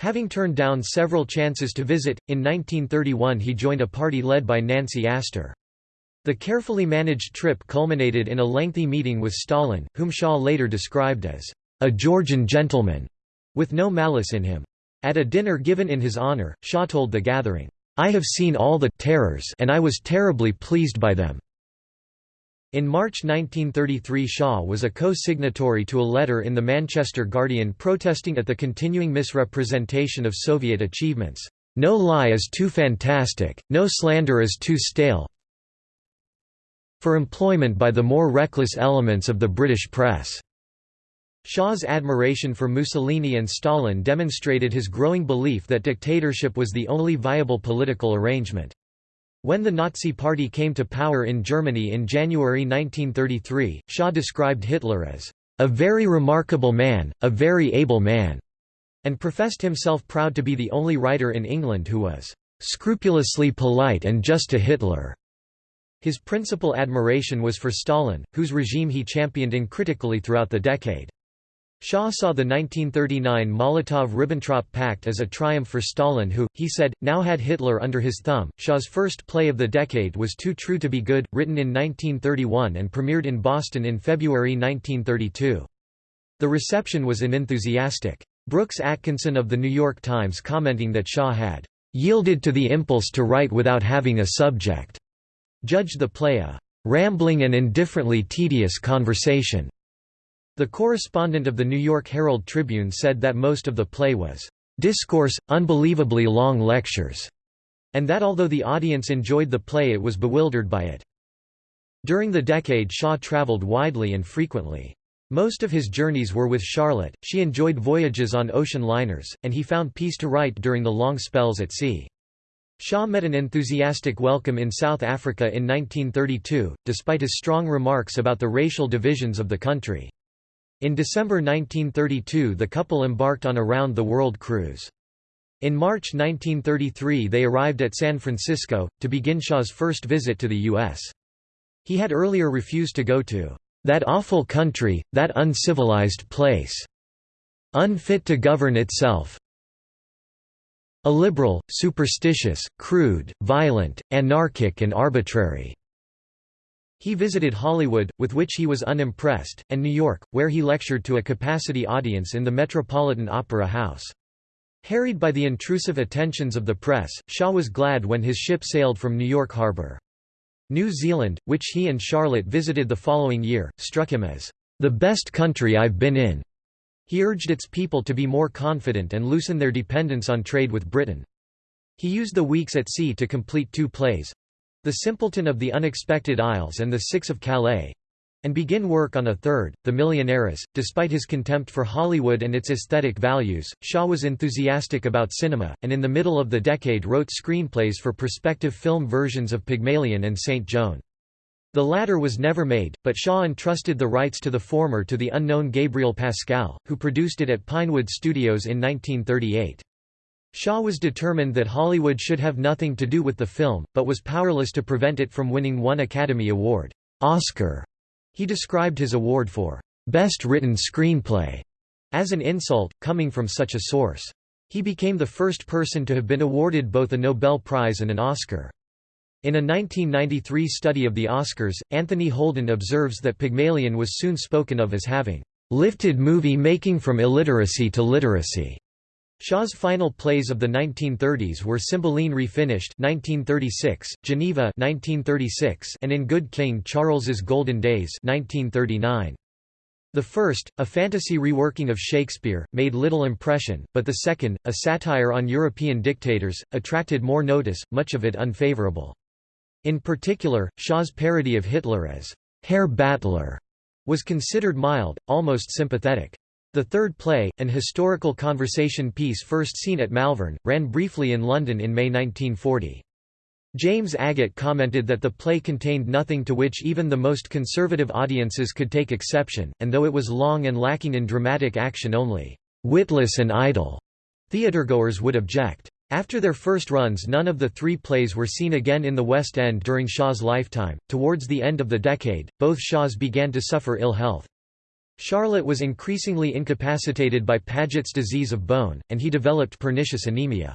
Having turned down several chances to visit, in 1931 he joined a party led by Nancy Astor. The carefully managed trip culminated in a lengthy meeting with Stalin, whom Shaw later described as a Georgian gentleman, with no malice in him. At a dinner given in his honor, Shaw told the gathering, I have seen all the terrors and I was terribly pleased by them." In March 1933 Shaw was a co-signatory to a letter in the Manchester Guardian protesting at the continuing misrepresentation of Soviet achievements. No lie is too fantastic, no slander is too stale for employment by the more reckless elements of the British press. Shaw's admiration for Mussolini and Stalin demonstrated his growing belief that dictatorship was the only viable political arrangement. When the Nazi Party came to power in Germany in January 1933, Shaw described Hitler as a very remarkable man, a very able man, and professed himself proud to be the only writer in England who was scrupulously polite and just to Hitler. His principal admiration was for Stalin, whose regime he championed uncritically throughout the decade. Shaw saw the 1939 Molotov–Ribbentrop Pact as a triumph for Stalin who, he said, now had Hitler under his thumb. Shaw's first play of the decade was Too True to Be Good, written in 1931 and premiered in Boston in February 1932. The reception was unenthusiastic. Brooks Atkinson of The New York Times commenting that Shaw had "...yielded to the impulse to write without having a subject," judged the play a "...rambling and indifferently tedious conversation." The correspondent of the New York Herald Tribune said that most of the play was discourse, unbelievably long lectures, and that although the audience enjoyed the play it was bewildered by it. During the decade Shaw traveled widely and frequently. Most of his journeys were with Charlotte, she enjoyed voyages on ocean liners, and he found peace to write during the long spells at sea. Shaw met an enthusiastic welcome in South Africa in 1932, despite his strong remarks about the racial divisions of the country. In December 1932 the couple embarked on a round-the-world cruise. In March 1933 they arrived at San Francisco, to begin Shaw's first visit to the U.S. He had earlier refused to go to "...that awful country, that uncivilized place. Unfit to govern itself." illiberal, superstitious, crude, violent, anarchic and arbitrary." He visited Hollywood, with which he was unimpressed, and New York, where he lectured to a capacity audience in the Metropolitan Opera House. Harried by the intrusive attentions of the press, Shaw was glad when his ship sailed from New York Harbor. New Zealand, which he and Charlotte visited the following year, struck him as, "...the best country I've been in." He urged its people to be more confident and loosen their dependence on trade with Britain. He used the weeks at sea to complete two plays—The Simpleton of the Unexpected Isles and The Six of Calais, and begin work on a third, The Millionaires. Despite his contempt for Hollywood and its aesthetic values, Shaw was enthusiastic about cinema, and in the middle of the decade wrote screenplays for prospective film versions of Pygmalion and Saint Joan. The latter was never made, but Shaw entrusted the rights to the former to the unknown Gabriel Pascal, who produced it at Pinewood Studios in 1938. Shaw was determined that Hollywood should have nothing to do with the film, but was powerless to prevent it from winning one Academy Award Oscar he described his award for Best Written Screenplay as an insult, coming from such a source. He became the first person to have been awarded both a Nobel Prize and an Oscar. In a 1993 study of the Oscars, Anthony Holden observes that Pygmalion was soon spoken of as having lifted movie making from illiteracy to literacy. Shaw's final plays of the 1930s were Cymbeline Refinished 1936, Geneva 1936, and In Good King Charles's Golden Days 1939. The first, a fantasy reworking of Shakespeare, made little impression, but the second, a satire on European dictators, attracted more notice, much of it unfavorable. In particular, Shaw's parody of Hitler as Herr Battler was considered mild, almost sympathetic. The third play, an historical conversation piece first seen at Malvern, ran briefly in London in May 1940. James Agate commented that the play contained nothing to which even the most conservative audiences could take exception, and though it was long and lacking in dramatic action only, "...witless and idle," theatregoers would object. After their first runs none of the three plays were seen again in the West End during Shaw's lifetime. Towards the end of the decade, both Shaws began to suffer ill health. Charlotte was increasingly incapacitated by Paget's disease of bone, and he developed pernicious anemia.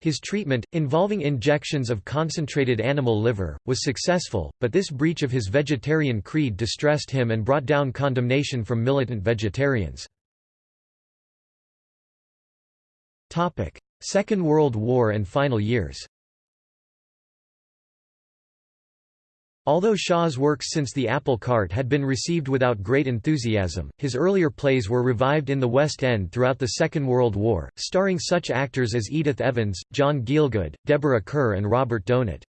His treatment, involving injections of concentrated animal liver, was successful, but this breach of his vegetarian creed distressed him and brought down condemnation from militant vegetarians. Second World War and final years Although Shaw's works since The Apple Cart had been received without great enthusiasm, his earlier plays were revived in the West End throughout the Second World War, starring such actors as Edith Evans, John Gielgud, Deborah Kerr and Robert Donat.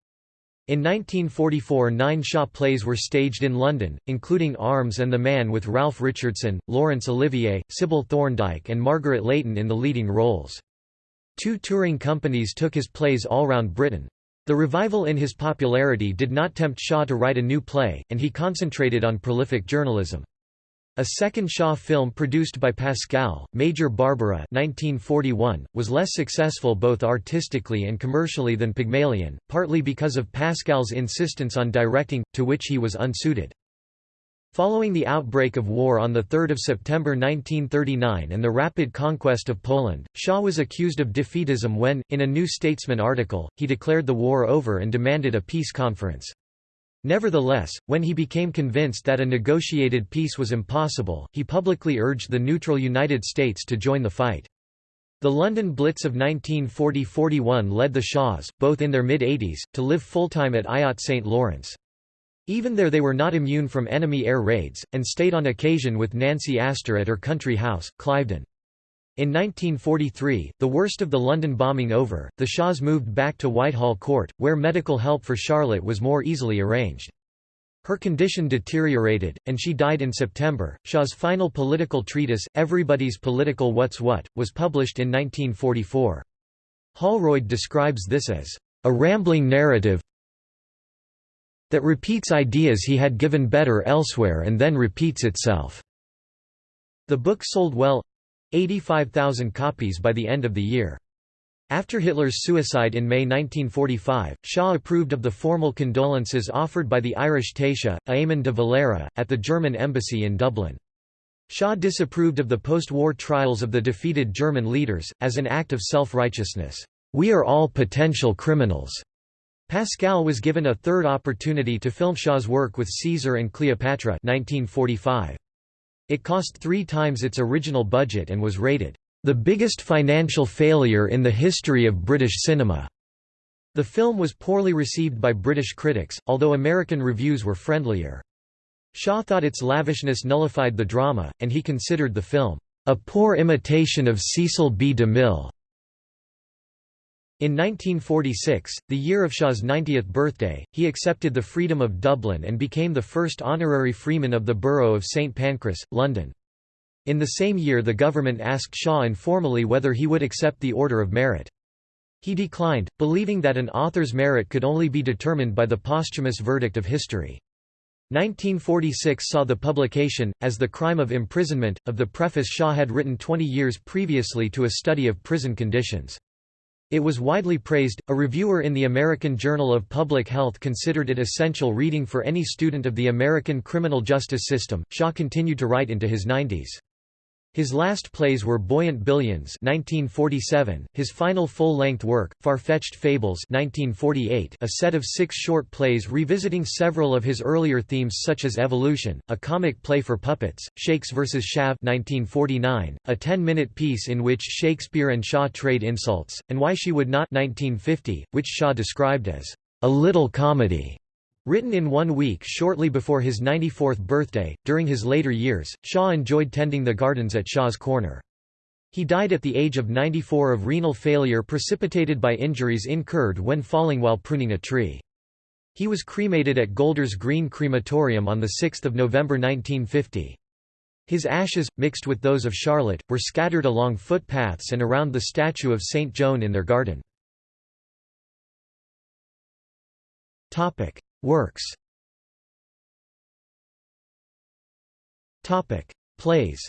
In 1944 nine Shaw plays were staged in London, including Arms and the Man with Ralph Richardson, Laurence Olivier, Sybil Thorndike and Margaret Leighton in the leading roles. Two touring companies took his plays all round Britain. The revival in his popularity did not tempt Shaw to write a new play, and he concentrated on prolific journalism. A second Shaw film produced by Pascal, Major Barbara 1941, was less successful both artistically and commercially than Pygmalion, partly because of Pascal's insistence on directing, to which he was unsuited. Following the outbreak of war on 3 September 1939 and the rapid conquest of Poland, Shaw was accused of defeatism when, in a New Statesman article, he declared the war over and demanded a peace conference. Nevertheless, when he became convinced that a negotiated peace was impossible, he publicly urged the neutral United States to join the fight. The London Blitz of 1940–41 led the Shaws, both in their mid-80s, to live full-time at Ayot St. Lawrence. Even there they were not immune from enemy air raids, and stayed on occasion with Nancy Astor at her country house, Cliveden. In 1943, the worst of the London bombing over, the Shaws moved back to Whitehall Court, where medical help for Charlotte was more easily arranged. Her condition deteriorated, and she died in September. Shaw's final political treatise, Everybody's Political What's What, was published in 1944. Holroyd describes this as a rambling narrative, that repeats ideas he had given better elsewhere and then repeats itself. The book sold well 85,000 copies by the end of the year. After Hitler's suicide in May 1945, Shaw approved of the formal condolences offered by the Irish Taoiseach, Eamon de Valera, at the German embassy in Dublin. Shaw disapproved of the post-war trials of the defeated German leaders, as an act of self-righteousness. "'We are all potential criminals'". Pascal was given a third opportunity to film Shaw's work with Caesar and Cleopatra 1945. It cost three times its original budget and was rated, "...the biggest financial failure in the history of British cinema." The film was poorly received by British critics, although American reviews were friendlier. Shaw thought its lavishness nullified the drama, and he considered the film, "...a poor imitation of Cecil B. DeMille." In 1946, the year of Shaw's 90th birthday, he accepted the Freedom of Dublin and became the first honorary freeman of the borough of St Pancras, London. In the same year the government asked Shaw informally whether he would accept the Order of Merit. He declined, believing that an author's merit could only be determined by the posthumous verdict of history. 1946 saw the publication, as the crime of imprisonment, of the preface Shaw had written 20 years previously to a study of prison conditions. It was widely praised. A reviewer in the American Journal of Public Health considered it essential reading for any student of the American criminal justice system. Shaw continued to write into his 90s. His last plays were Buoyant Billions 1947, his final full-length work, Far-Fetched Fables 1948, a set of six short plays revisiting several of his earlier themes such as evolution, a comic play for puppets, Shakes vs. Shav 1949, a ten-minute piece in which Shakespeare and Shaw trade insults, and Why She Would Not 1950, which Shaw described as a little comedy. Written in one week shortly before his 94th birthday, during his later years, Shaw enjoyed tending the gardens at Shaw's Corner. He died at the age of 94 of renal failure precipitated by injuries incurred when falling while pruning a tree. He was cremated at Golders Green Crematorium on 6 November 1950. His ashes, mixed with those of Charlotte, were scattered along footpaths and around the statue of St. Joan in their garden. Works Plays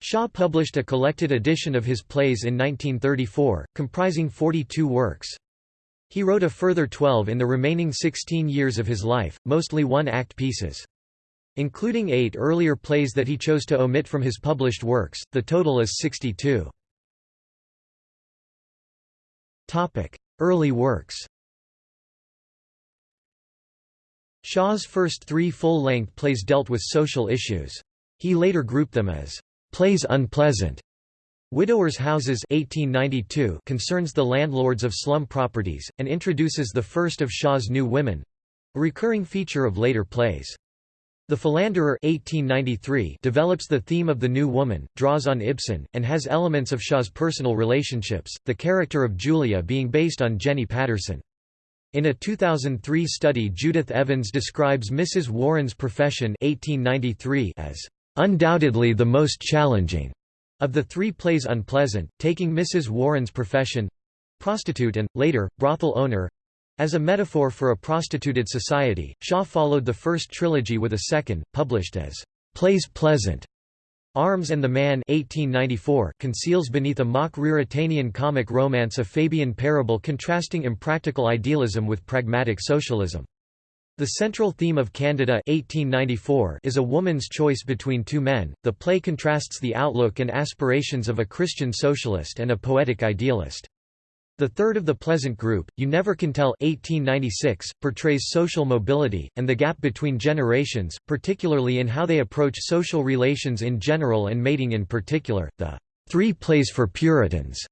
Shaw published a collected edition of his plays in 1934, comprising 42 works. He wrote a further 12 in the remaining 16 years of his life, mostly one-act pieces. Including eight earlier plays that he chose to omit from his published works, the total is 62. Early works Shaw's first three full-length plays dealt with social issues. He later grouped them as plays unpleasant. Widowers' Houses 1892 concerns the landlords of slum properties, and introduces the first of Shaw's New Women—a recurring feature of later plays. The Philanderer 1893 develops the theme of the new woman, draws on Ibsen, and has elements of Shaw's personal relationships, the character of Julia being based on Jenny Patterson. In a 2003 study Judith Evans describes Mrs. Warren's profession 1893 as, "...undoubtedly the most challenging." Of the three plays unpleasant, taking Mrs. Warren's profession—prostitute and, later, brothel owner, as a metaphor for a prostituted society, Shaw followed the first trilogy with a second, published as Plays Pleasant. Arms and the Man 1894 conceals beneath a mock Ruritanian comic romance a Fabian parable contrasting impractical idealism with pragmatic socialism. The central theme of Candida 1894 is a woman's choice between two men. The play contrasts the outlook and aspirations of a Christian socialist and a poetic idealist. The third of the Pleasant Group, You Never Can Tell 1896, portrays social mobility, and the gap between generations, particularly in how they approach social relations in general and mating in particular. The Three Plays for Puritans,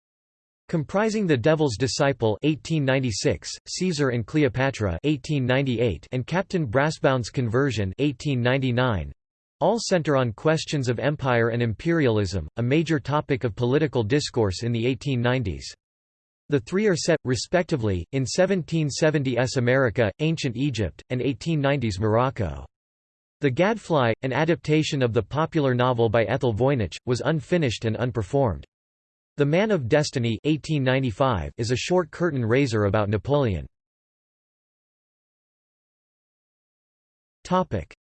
comprising The Devil's Disciple 1896, Caesar and Cleopatra 1898, and Captain Brassbound's Conversion 1899, all center on questions of empire and imperialism, a major topic of political discourse in the 1890s. The three are set, respectively, in 1770s America, Ancient Egypt, and 1890s Morocco. The Gadfly, an adaptation of the popular novel by Ethel Voynich, was unfinished and unperformed. The Man of Destiny 1895 is a short curtain raiser about Napoleon.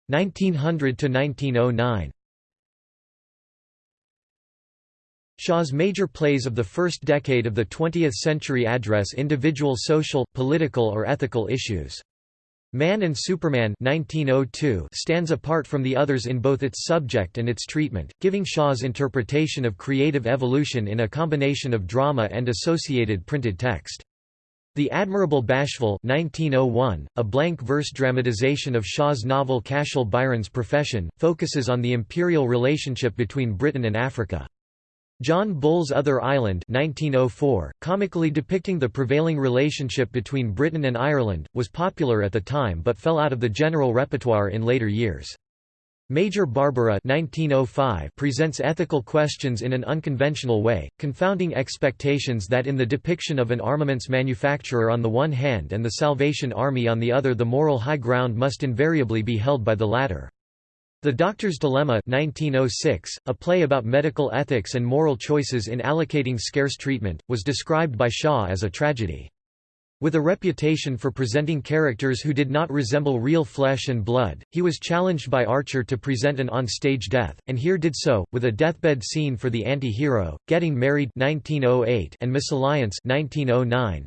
1900 Shaw's major plays of the first decade of the 20th century address individual social, political or ethical issues. Man and Superman 1902 stands apart from the others in both its subject and its treatment, giving Shaw's interpretation of creative evolution in a combination of drama and associated printed text. The Admirable Bashville 1901, a blank verse dramatization of Shaw's novel Cashel Byron's Profession, focuses on the imperial relationship between Britain and Africa. John Bull's Other Island 1904, comically depicting the prevailing relationship between Britain and Ireland, was popular at the time but fell out of the general repertoire in later years. Major Barbara 1905 presents ethical questions in an unconventional way, confounding expectations that in the depiction of an armaments manufacturer on the one hand and the Salvation Army on the other the moral high ground must invariably be held by the latter. The Doctor's Dilemma 1906, a play about medical ethics and moral choices in allocating scarce treatment, was described by Shaw as a tragedy. With a reputation for presenting characters who did not resemble real flesh and blood, he was challenged by Archer to present an on-stage death, and here did so, with a deathbed scene for the anti-hero, Getting Married 1908 and Misalliance 1909.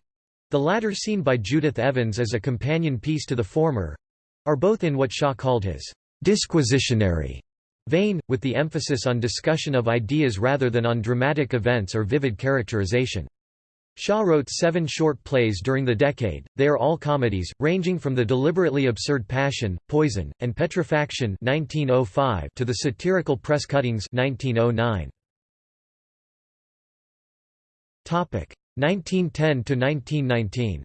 The latter seen by Judith Evans as a companion piece to the former—are both in what Shaw called his disquisitionary vein, with the emphasis on discussion of ideas rather than on dramatic events or vivid characterization. Shaw wrote seven short plays during the decade, they are all comedies, ranging from the deliberately absurd Passion, Poison, and Petrifaction 1905 to the satirical press cuttings 1909. 1910–1919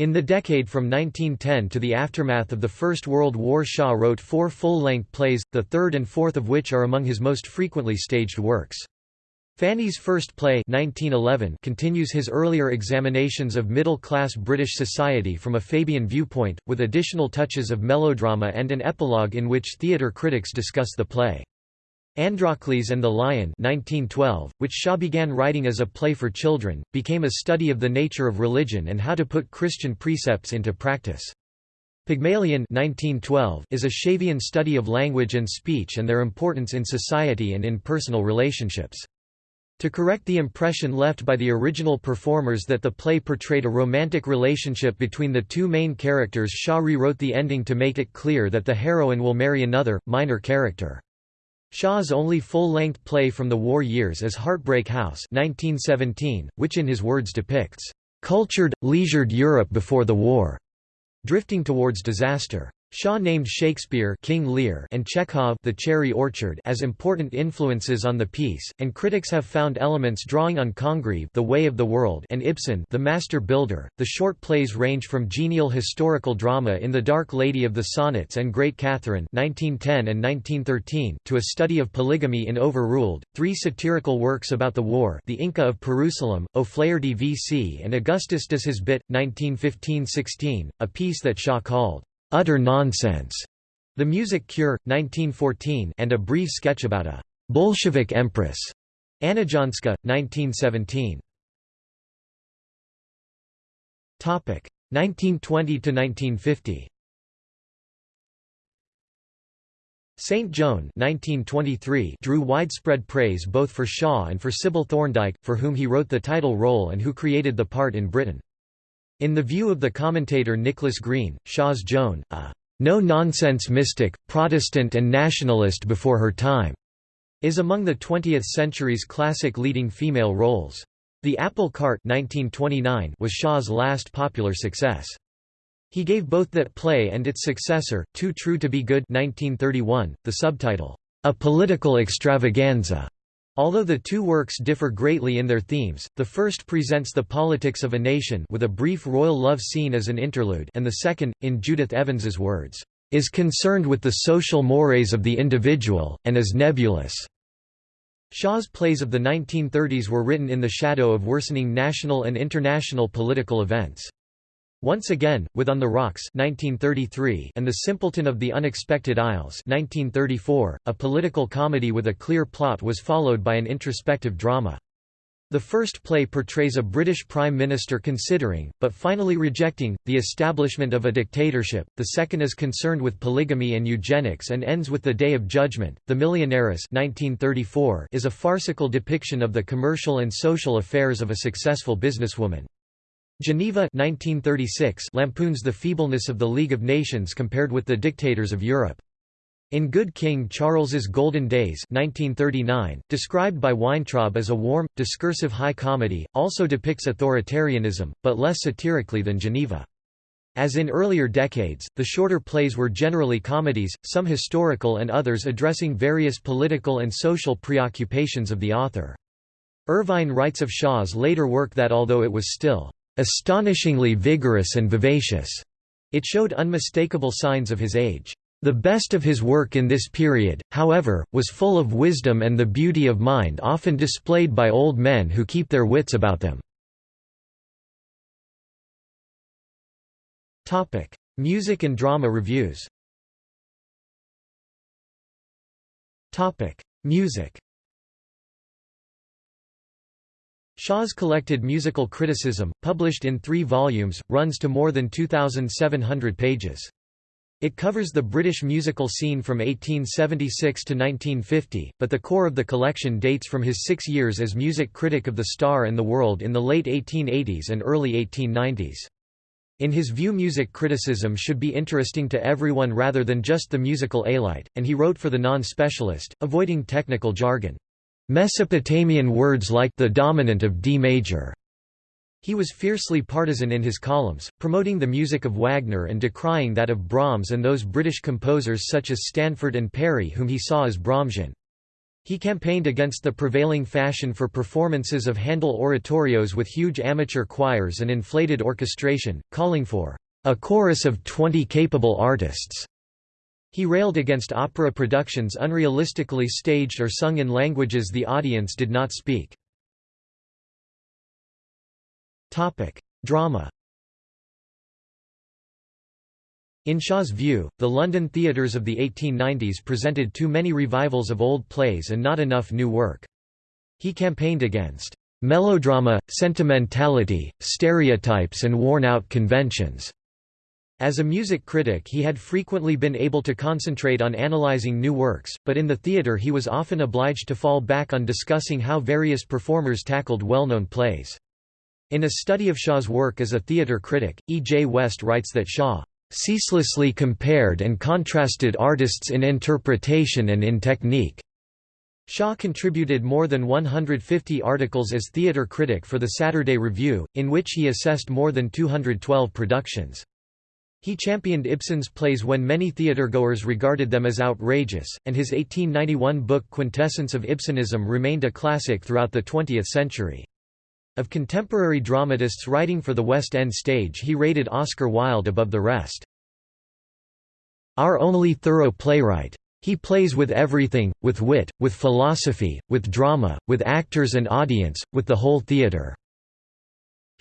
In the decade from 1910 to the aftermath of the First World War Shaw wrote four full-length plays, the third and fourth of which are among his most frequently staged works. Fanny's First Play 1911 continues his earlier examinations of middle-class British society from a Fabian viewpoint, with additional touches of melodrama and an epilogue in which theatre critics discuss the play. Androcles and the Lion 1912, which Shaw began writing as a play for children, became a study of the nature of religion and how to put Christian precepts into practice. Pygmalion 1912 is a Shavian study of language and speech and their importance in society and in personal relationships. To correct the impression left by the original performers that the play portrayed a romantic relationship between the two main characters Shaw rewrote the ending to make it clear that the heroine will marry another, minor character. Shaw's only full-length play from the war years is Heartbreak House 1917, which in his words depicts, "...cultured, leisured Europe before the war," drifting towards disaster. Shaw named Shakespeare King Lear and Chekhov The Cherry Orchard as important influences on the piece, and critics have found elements drawing on Congreve The Way of the World and Ibsen The Master Builder. The short plays range from genial historical drama in The Dark Lady of the Sonnets and Great Catherine 1910 and 1913 to a study of polygamy in Overruled, three satirical works about the war The Inca of Perusalem, O'Flaherty v.C. and Augustus does his bit, 1915–16, a piece that Shaw called utter nonsense. The Music Cure, 1914 and a brief sketch about a Bolshevik empress. Annajanska, 1917. Topic 1920 to 1950. St. Joan 1923 drew widespread praise both for Shaw and for Sybil Thorndike, for whom he wrote the title role and who created the part in Britain. In the view of the commentator Nicholas Grene, Shaw's Joan, a no-nonsense mystic, Protestant and nationalist before her time, is among the 20th century's classic leading female roles. The Apple Cart 1929 was Shaw's last popular success. He gave both that play and its successor, Too True to Be Good 1931, the subtitle, A Political Extravaganza. Although the two works differ greatly in their themes, the first presents the politics of a nation with a brief royal love scene as an interlude and the second, in Judith Evans's words, "...is concerned with the social mores of the individual, and is nebulous." Shaw's plays of the 1930s were written in the shadow of worsening national and international political events. Once Again, with On the Rocks 1933 and The Simpleton of the Unexpected Isles 1934, a political comedy with a clear plot was followed by an introspective drama. The first play portrays a British Prime Minister considering, but finally rejecting, the establishment of a dictatorship, the second is concerned with polygamy and eugenics and ends with the Day of Judgment. The Millionaires 1934 is a farcical depiction of the commercial and social affairs of a successful businesswoman. Geneva 1936 lampoons the feebleness of the League of Nations compared with the dictators of Europe. In Good King Charles's Golden Days 1939, described by Weintraub as a warm, discursive high comedy, also depicts authoritarianism, but less satirically than Geneva. As in earlier decades, the shorter plays were generally comedies, some historical and others addressing various political and social preoccupations of the author. Ervine writes of Shaw's later work that although it was still astonishingly vigorous and vivacious. It showed unmistakable signs of his age. The best of his work in this period, however, was full of wisdom and the beauty of mind often displayed by old men who keep their wits about them. Music and drama reviews Music Shaw's collected musical criticism, published in three volumes, runs to more than 2,700 pages. It covers the British musical scene from 1876 to 1950, but the core of the collection dates from his six years as music critic of The Star and the World in the late 1880s and early 1890s. In his view music criticism should be interesting to everyone rather than just the musical elite, and he wrote for the non-specialist, avoiding technical jargon. Mesopotamian words like the dominant of D major. He was fiercely partisan in his columns, promoting the music of Wagner and decrying that of Brahms and those British composers such as Stanford and Parry whom he saw as Brahmsian. He campaigned against the prevailing fashion for performances of Handel oratorios with huge amateur choirs and inflated orchestration, calling for a chorus of 20 capable artists. He railed against opera productions unrealistically staged or sung in languages the audience did not speak. Drama In Shaw's view, the London theatres of the 1890s presented too many revivals of old plays and not enough new work. He campaigned against melodrama, sentimentality, stereotypes and worn-out conventions. As a music critic he had frequently been able to concentrate on analyzing new works, but in the theatre he was often obliged to fall back on discussing how various performers tackled well-known plays. In a study of Shaw's work as a theatre critic, E. J. West writes that Shaw ceaselessly compared and contrasted artists in interpretation and in technique. Shaw contributed more than 150 articles as theatre critic for the Saturday Review, in which he assessed more than 212 productions. He championed Ibsen's plays when many theatregoers regarded them as outrageous, and his 1891 book Quintessence of Ibsenism remained a classic throughout the 20th century. Of contemporary dramatists writing for the West End stage he rated Oscar Wilde above the rest. Our only thorough playwright. He plays with everything, with wit, with philosophy, with drama, with actors and audience, with the whole theatre.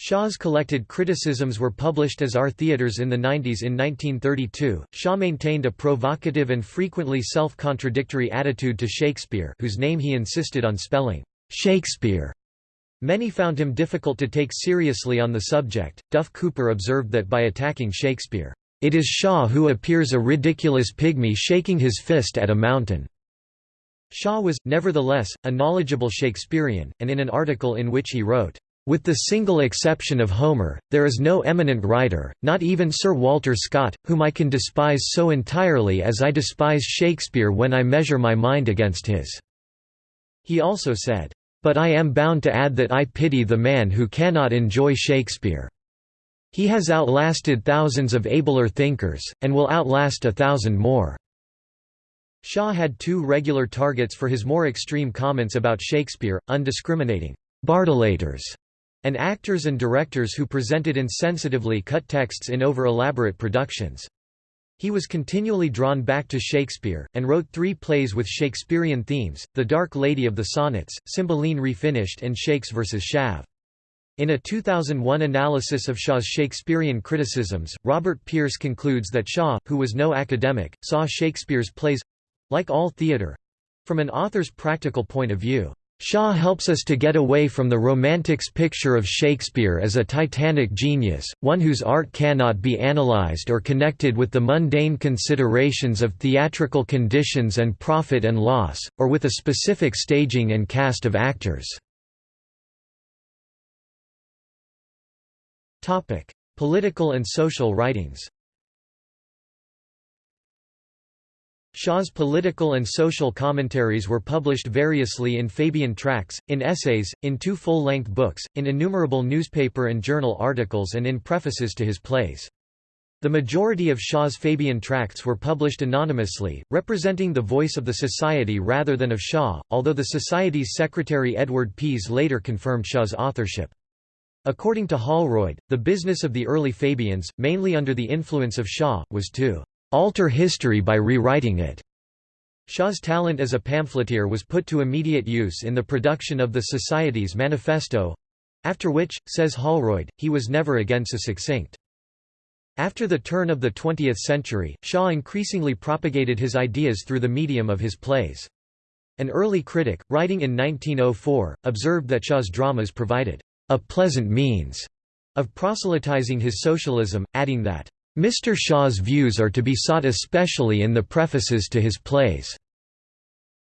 Shaw's collected criticisms were published as Our Theatres in the 90s in 1932. Shaw maintained a provocative and frequently self-contradictory attitude to Shakespeare, whose name he insisted on spelling Shakespeare. Many found him difficult to take seriously on the subject. Duff Cooper observed that by attacking Shakespeare, it is Shaw who appears a ridiculous pygmy shaking his fist at a mountain. Shaw was, nevertheless, a knowledgeable Shakespearean, and in an article in which he wrote, with the single exception of Homer, there is no eminent writer, not even Sir Walter Scott, whom I can despise so entirely as I despise Shakespeare when I measure my mind against his." He also said, "...but I am bound to add that I pity the man who cannot enjoy Shakespeare. He has outlasted thousands of abler thinkers, and will outlast a thousand more." Shaw had two regular targets for his more extreme comments about Shakespeare, undiscriminating Bardolaters and actors and directors who presented insensitively cut texts in over-elaborate productions. He was continually drawn back to Shakespeare, and wrote three plays with Shakespearean themes, The Dark Lady of the Sonnets, Cymbeline Refinished and Shakes vs. Shav. In a 2001 analysis of Shaw's Shakespearean criticisms, Robert Pierce concludes that Shaw, who was no academic, saw Shakespeare's plays—like all theatre—from an author's practical point of view. Shaw helps us to get away from the Romantics picture of Shakespeare as a titanic genius, one whose art cannot be analyzed or connected with the mundane considerations of theatrical conditions and profit and loss, or with a specific staging and cast of actors. Political and social writings Shaw's political and social commentaries were published variously in Fabian tracts, in essays, in two full-length books, in innumerable newspaper and journal articles and in prefaces to his plays. The majority of Shaw's Fabian tracts were published anonymously, representing the voice of the Society rather than of Shaw, although the Society's secretary Edward Pease later confirmed Shaw's authorship. According to Holroyd, the business of the early Fabians, mainly under the influence of Shaw, was to alter history by rewriting it. Shaw's talent as a pamphleteer was put to immediate use in the production of the Society's manifesto—after which, says Holroyd, he was never again so succinct. After the turn of the 20th century, Shaw increasingly propagated his ideas through the medium of his plays. An early critic, writing in 1904, observed that Shaw's dramas provided a pleasant means of proselytizing his socialism, adding that Mr. Shaw's views are to be sought especially in the prefaces to his plays.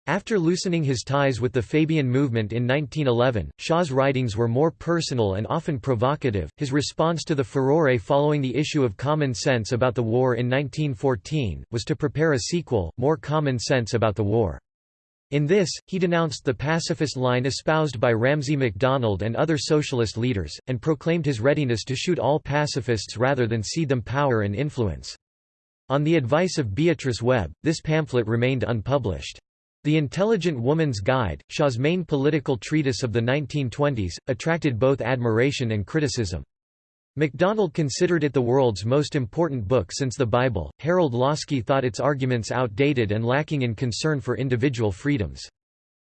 After loosening his ties with the Fabian movement in 1911, Shaw's writings were more personal and often provocative. His response to the furore following the issue of Common Sense about the War in 1914 was to prepare a sequel, More Common Sense About the War. In this, he denounced the pacifist line espoused by Ramsay MacDonald and other socialist leaders, and proclaimed his readiness to shoot all pacifists rather than cede them power and influence. On the advice of Beatrice Webb, this pamphlet remained unpublished. The Intelligent Woman's Guide, Shaw's main political treatise of the 1920s, attracted both admiration and criticism. MacDonald considered it the world's most important book since the Bible. Harold Laski thought its arguments outdated and lacking in concern for individual freedoms.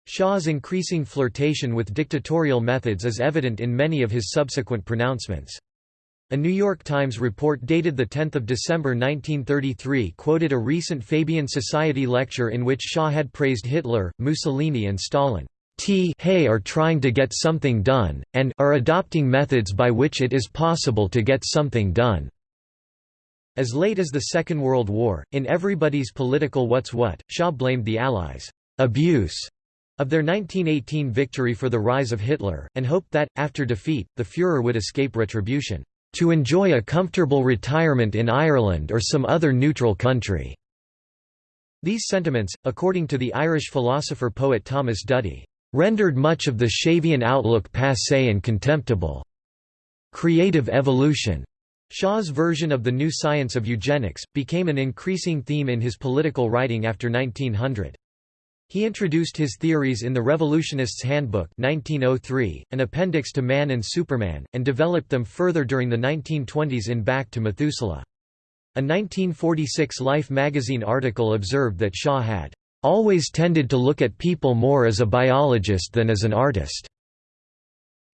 Shaw's increasing flirtation with dictatorial methods is evident in many of his subsequent pronouncements. A New York Times report dated 10 December 1933 quoted a recent Fabian Society lecture in which Shaw had praised Hitler, Mussolini and Stalin. T hey are trying to get something done, and are adopting methods by which it is possible to get something done. As late as the Second World War, in Everybody's Political What's What, Shaw blamed the Allies' abuse of their 1918 victory for the rise of Hitler, and hoped that, after defeat, the Führer would escape retribution, to enjoy a comfortable retirement in Ireland or some other neutral country. These sentiments, according to the Irish philosopher-poet Thomas Duddy, rendered much of the Shavian outlook passé and contemptible. Creative evolution, Shaw's version of the new science of eugenics, became an increasing theme in his political writing after 1900. He introduced his theories in the Revolutionist's Handbook 1903, an appendix to Man and Superman, and developed them further during the 1920s in Back to Methuselah. A 1946 Life magazine article observed that Shaw had always tended to look at people more as a biologist than as an artist.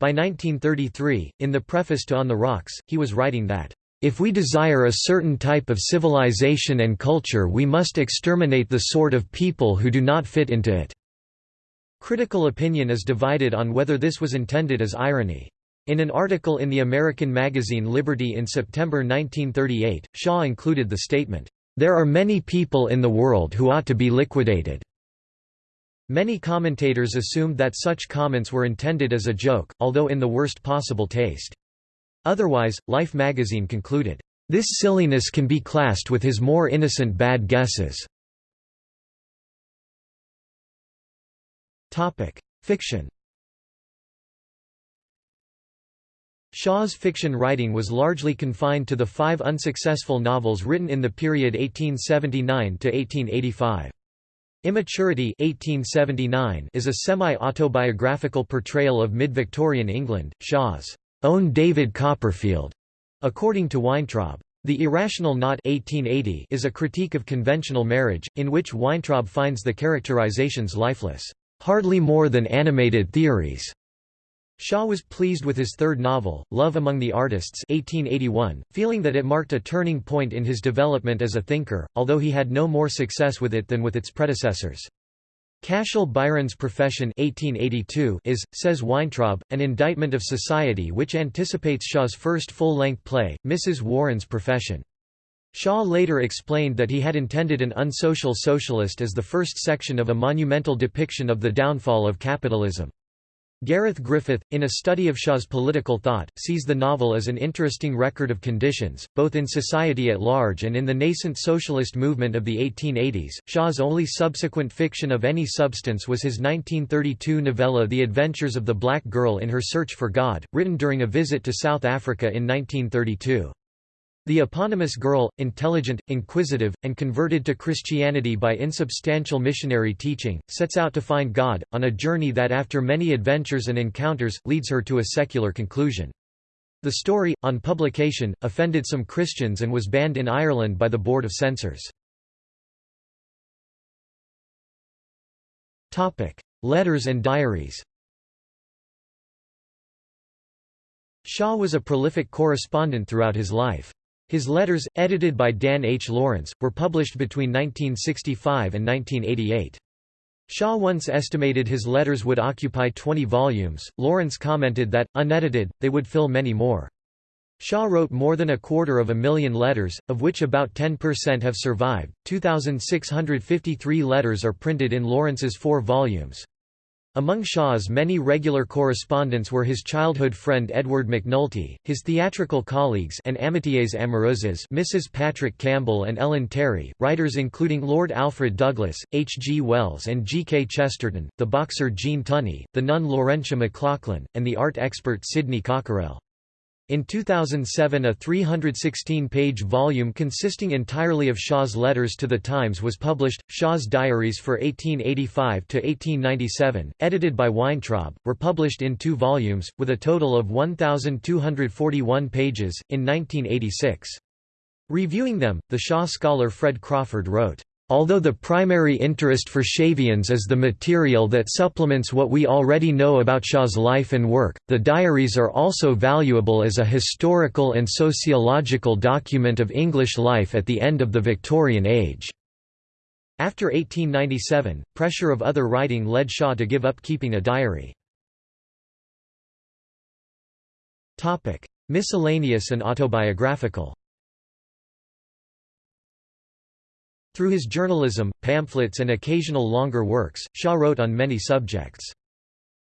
By 1933, in the preface to On the Rocks, he was writing that, "...if we desire a certain type of civilization and culture we must exterminate the sort of people who do not fit into it." Critical opinion is divided on whether this was intended as irony. In an article in the American magazine Liberty in September 1938, Shaw included the statement, there are many people in the world who ought to be liquidated. Many commentators assumed that such comments were intended as a joke, although in the worst possible taste. Otherwise, Life magazine concluded, "...this silliness can be classed with his more innocent bad guesses." Fiction Shaw's fiction writing was largely confined to the five unsuccessful novels written in the period 1879–1885. Immaturity 1879 is a semi-autobiographical portrayal of mid-Victorian England, Shaw's own David Copperfield, according to Weintraub. The Irrational Knot 1880 is a critique of conventional marriage, in which Weintraub finds the characterizations lifeless, hardly more than animated theories. Shaw was pleased with his third novel, Love Among the Artists 1881, feeling that it marked a turning point in his development as a thinker, although he had no more success with it than with its predecessors. Cashel Byron's Profession 1882 is, says Weintraub, an indictment of society which anticipates Shaw's first full-length play, Mrs. Warren's Profession. Shaw later explained that he had intended an unsocial socialist as the first section of a monumental depiction of the downfall of capitalism. Gareth Griffith, in a study of Shaw's political thought, sees the novel as an interesting record of conditions, both in society at large and in the nascent socialist movement of the 1880s. Shaw's only subsequent fiction of any substance was his 1932 novella The Adventures of the Black Girl in Her Search for God, written during a visit to South Africa in 1932. The eponymous girl, intelligent, inquisitive, and converted to Christianity by insubstantial missionary teaching, sets out to find God, on a journey that after many adventures and encounters, leads her to a secular conclusion. The story, on publication, offended some Christians and was banned in Ireland by the Board of Censors. Letters and diaries Shaw was a prolific correspondent throughout his life. His letters, edited by Dan H. Lawrence, were published between 1965 and 1988. Shaw once estimated his letters would occupy 20 volumes. Lawrence commented that, unedited, they would fill many more. Shaw wrote more than a quarter of a million letters, of which about 10% have survived. 2,653 letters are printed in Lawrence's four volumes. Among Shaw's many regular correspondents were his childhood friend Edward McNulty, his theatrical colleagues and amitiés amoureuses Mrs. Patrick Campbell and Ellen Terry, writers including Lord Alfred Douglas, H. G. Wells and G. K. Chesterton, the boxer Gene Tunney, the nun Laurentia McLachlan, and the art expert Sidney Cockerell. In 2007 a 316-page volume consisting entirely of Shaw's letters to the Times was published, Shaw's Diaries for 1885–1897, edited by Weintraub, were published in two volumes, with a total of 1,241 pages, in 1986. Reviewing them, the Shaw scholar Fred Crawford wrote, Although the primary interest for Shavians is the material that supplements what we already know about Shaw's life and work, the diaries are also valuable as a historical and sociological document of English life at the end of the Victorian age. After 1897, pressure of other writing led Shaw to give up keeping a diary. Miscellaneous and autobiographical Through his journalism, pamphlets and occasional longer works, Shaw wrote on many subjects.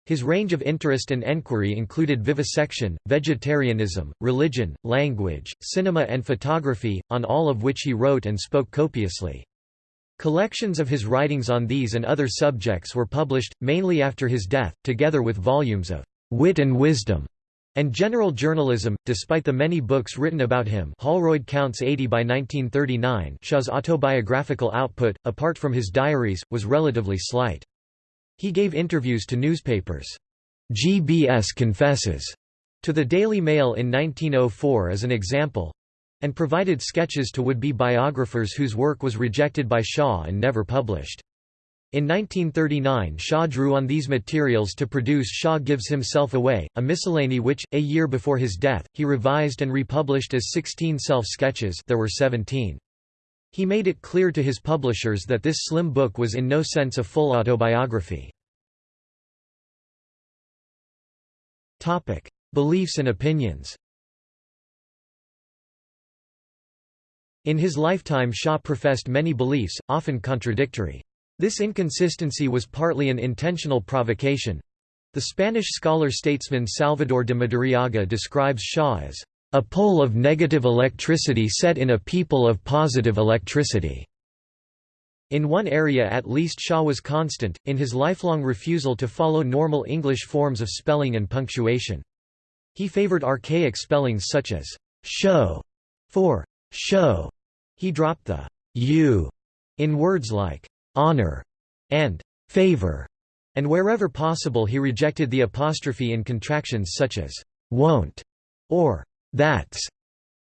His range of interest and enquiry included vivisection, vegetarianism, religion, language, cinema and photography, on all of which he wrote and spoke copiously. Collections of his writings on these and other subjects were published, mainly after his death, together with volumes of «wit and wisdom» and general journalism. Despite the many books written about him, Holroyd counts 80 by 1939. Shaw's autobiographical output, apart from his diaries, was relatively slight. He gave interviews to newspapers. GBS confesses to the Daily Mail in 1904 as an example and provided sketches to would-be biographers whose work was rejected by Shaw and never published. In 1939 Shaw drew on these materials to produce Shaw Gives Himself Away, a miscellany which, a year before his death, he revised and republished as 16 self-sketches there were 17. He made it clear to his publishers that this slim book was in no sense a full autobiography. Beliefs and opinions In his lifetime Shaw professed many beliefs, often contradictory. This inconsistency was partly an intentional provocation. The Spanish scholar-statesman Salvador de Madariaga describes Shaw as a pole of negative electricity set in a people of positive electricity. In one area at least Shaw was constant, in his lifelong refusal to follow normal English forms of spelling and punctuation. He favored archaic spellings such as show for show. He dropped the u in words like honor, and favor, and wherever possible he rejected the apostrophe in contractions such as won't or that's.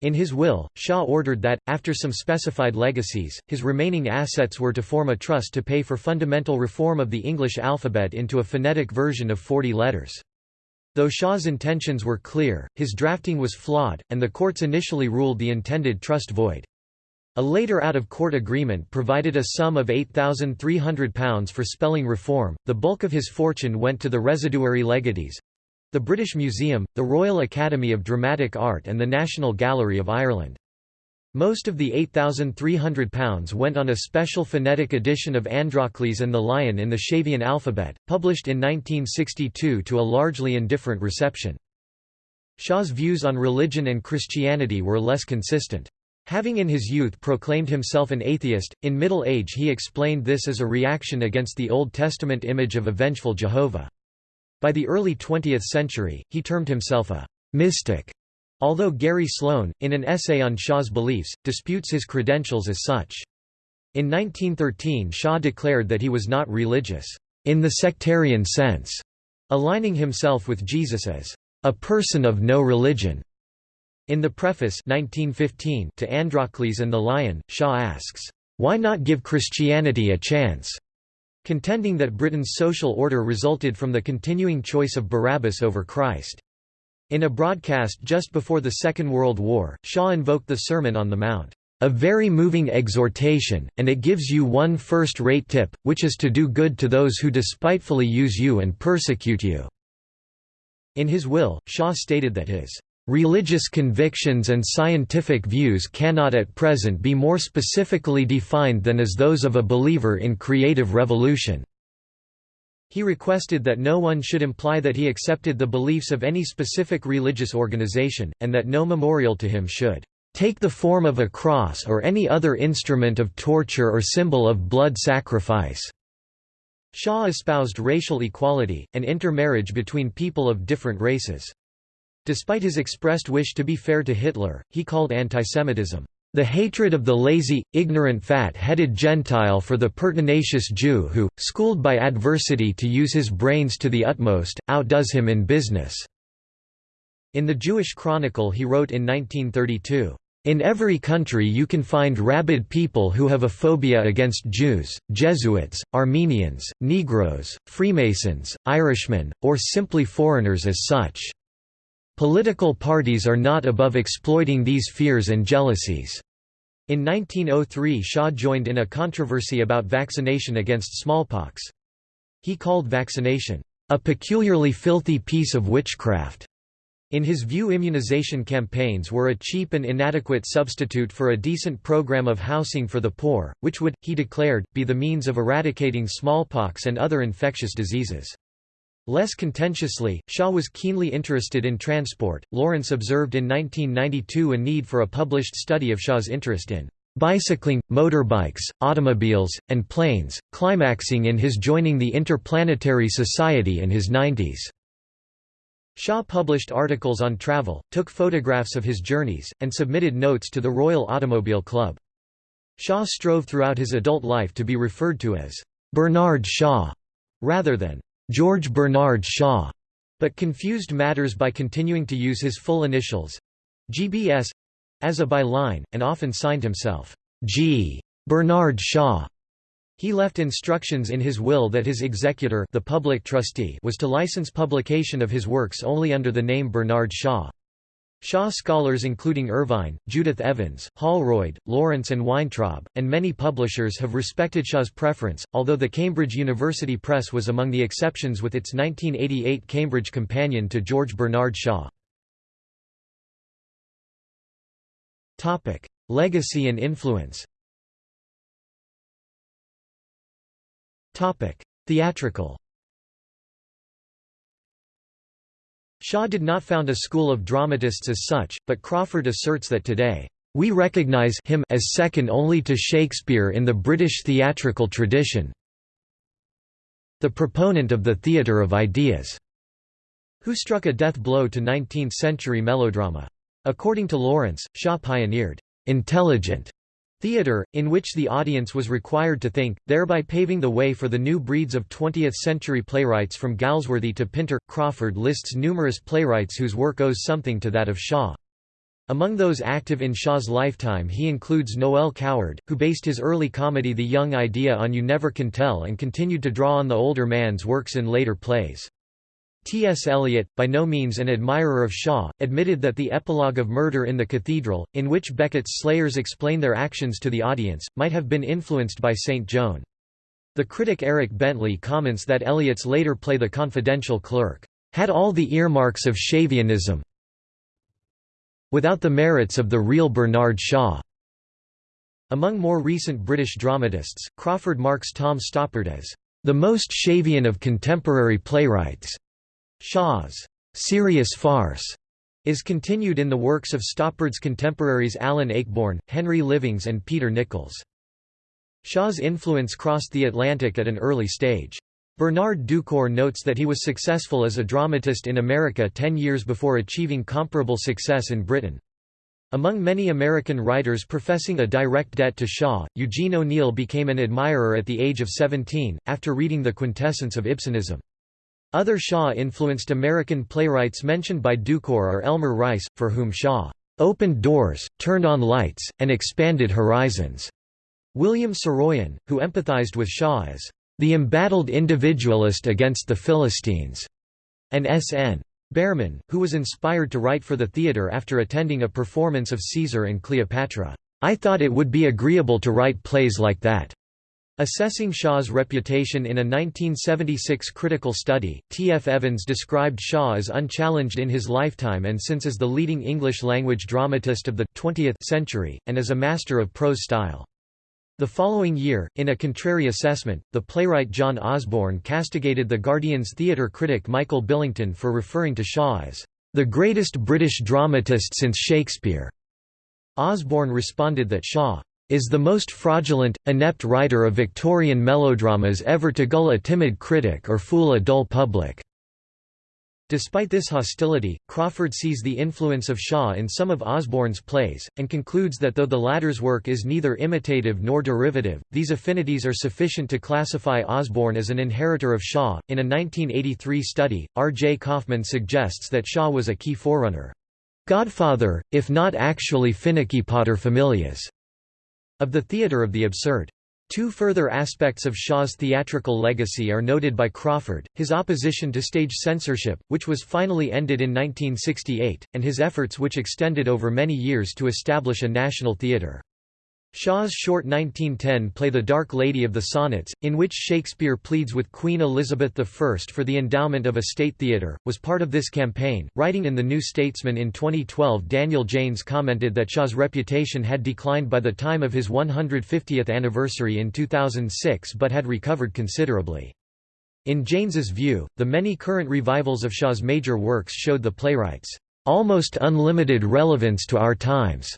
In his will, Shaw ordered that, after some specified legacies, his remaining assets were to form a trust to pay for fundamental reform of the English alphabet into a phonetic version of 40 letters. Though Shaw's intentions were clear, his drafting was flawed, and the courts initially ruled the intended trust void. A later out-of-court agreement provided a sum of £8,300 for spelling reform. The bulk of his fortune went to the residuary legatees the British Museum, the Royal Academy of Dramatic Art and the National Gallery of Ireland. Most of the £8,300 went on a special phonetic edition of Androcles and the Lion in the Shavian alphabet, published in 1962 to a largely indifferent reception. Shaw's views on religion and Christianity were less consistent. Having in his youth proclaimed himself an atheist, in middle age he explained this as a reaction against the Old Testament image of a vengeful Jehovah. By the early 20th century, he termed himself a mystic Although Gary Sloan, in an essay on Shaw's beliefs, disputes his credentials as such. In 1913 Shah declared that he was not religious, in the sectarian sense, aligning himself with Jesus as a person of no religion. In the preface 1915 to Androcles and the Lion, Shaw asks, "'Why not give Christianity a chance?' contending that Britain's social order resulted from the continuing choice of Barabbas over Christ. In a broadcast just before the Second World War, Shaw invoked the Sermon on the Mount, "...a very moving exhortation, and it gives you one first-rate tip, which is to do good to those who despitefully use you and persecute you." In his will, Shaw stated that his Religious convictions and scientific views cannot at present be more specifically defined than as those of a believer in creative evolution. He requested that no one should imply that he accepted the beliefs of any specific religious organization, and that no memorial to him should take the form of a cross or any other instrument of torture or symbol of blood sacrifice." Shaw espoused racial equality, and intermarriage between people of different races. Despite his expressed wish to be fair to Hitler, he called antisemitism, the hatred of the lazy, ignorant fat-headed Gentile for the pertinacious Jew who, schooled by adversity to use his brains to the utmost, outdoes him in business." In the Jewish Chronicle he wrote in 1932, in every country you can find rabid people who have a phobia against Jews, Jesuits, Armenians, Negroes, Freemasons, Irishmen, or simply foreigners as such. Political parties are not above exploiting these fears and jealousies. In 1903 Shaw joined in a controversy about vaccination against smallpox. He called vaccination, "...a peculiarly filthy piece of witchcraft." In his view immunization campaigns were a cheap and inadequate substitute for a decent program of housing for the poor, which would, he declared, be the means of eradicating smallpox and other infectious diseases. Less contentiously, Shaw was keenly interested in transport. Lawrence observed in 1992 a need for a published study of Shaw's interest in bicycling, motorbikes, automobiles, and planes, climaxing in his joining the Interplanetary Society in his 90s. Shaw published articles on travel, took photographs of his journeys, and submitted notes to the Royal Automobile Club. Shaw strove throughout his adult life to be referred to as Bernard Shaw, rather than George Bernard Shaw, but confused matters by continuing to use his full initials GBS as a byline, and often signed himself G. Bernard Shaw. He left instructions in his will that his executor the public trustee was to license publication of his works only under the name Bernard Shaw. Shaw scholars including Ervine, Judith Evans, Holroyd, Lawrence and Weintraub, and many publishers have respected Shaw's preference, although the Cambridge University Press was among the exceptions with its 1988 Cambridge companion to George Bernard Shaw. Legacy and influence Theatrical Shaw did not found a school of dramatists as such, but Crawford asserts that today, "...we recognise him as second only to Shakespeare in the British theatrical tradition the proponent of the theatre of ideas", who struck a death blow to 19th-century melodrama. According to Lawrence, Shaw pioneered "...intelligent." Theatre, in which the audience was required to think, thereby paving the way for the new breeds of 20th-century playwrights from Galsworthy to Pinter. Crawford lists numerous playwrights whose work owes something to that of Shaw. Among those active in Shaw's lifetime he includes Noel Coward, who based his early comedy The Young Idea on You Never Can Tell and continued to draw on the older man's works in later plays. T. S. Eliot, by no means an admirer of Shaw, admitted that the epilogue of Murder in the Cathedral, in which Becket's slayers explain their actions to the audience, might have been influenced by St. Joan. The critic Eric Bentley comments that Eliot's later play The Confidential Clerk, "...had all the earmarks of Shavianism without the merits of the real Bernard Shaw." Among more recent British dramatists, Crawford marks Tom Stoppard as the most Shavian of contemporary playwrights. Shaw's serious farce is continued in the works of Stoppard's contemporaries Alan Ayckbourn, Henry Livings and Peter Nichols. Shaw's influence crossed the Atlantic at an early stage. Bernard Dukore notes that he was successful as a dramatist in America ten years before achieving comparable success in Britain. Among many American writers professing a direct debt to Shaw, Eugene O'Neill became an admirer at the age of 17, after reading The Quintessence of Ibsenism. Other Shaw-influenced American playwrights mentioned by Dukore are Elmer Rice, for whom Shaw opened doors, turned on lights, and expanded horizons. William Saroyan, who empathized with Shaw as the embattled individualist against the Philistines, and S.N. Behrman, who was inspired to write for the theatre after attending a performance of Caesar and Cleopatra. I thought it would be agreeable to write plays like that. Assessing Shaw's reputation in a 1976 critical study, T. F. Evans described Shaw as unchallenged in his lifetime and since as the leading English-language dramatist of the 20th century, and as a master of prose style. The following year, in a contrary assessment, the playwright John Osborne castigated the Guardian's theatre critic Michael Billington for referring to Shaw as the greatest British dramatist since Shakespeare. Osborne responded that Shaw is the most fraudulent, inept writer of Victorian melodramas ever to gull a timid critic or fool a dull public. Despite this hostility, Crawford sees the influence of Shaw in some of Osborne's plays, and concludes that though the latter's work is neither imitative nor derivative, these affinities are sufficient to classify Osborne as an inheritor of Shaw. In a 1983 study, R. J. Kaufman suggests that Shaw was a key forerunner. Godfather, if not actually finicky paterfamilias, of the theatre of the absurd. Two further aspects of Shaw's theatrical legacy are noted by Crawford, his opposition to stage censorship, which was finally ended in 1968, and his efforts which extended over many years to establish a national theatre. Shaw's short 1910 play The Dark Lady of the Sonnets, in which Shakespeare pleads with Queen Elizabeth I for the endowment of a state theatre, was part of this campaign. Writing in The New Statesman in 2012, Daniel Janes commented that Shaw's reputation had declined by the time of his 150th anniversary in 2006 but had recovered considerably. In Janes's view, the many current revivals of Shaw's major works showed the playwright's almost unlimited relevance to our times.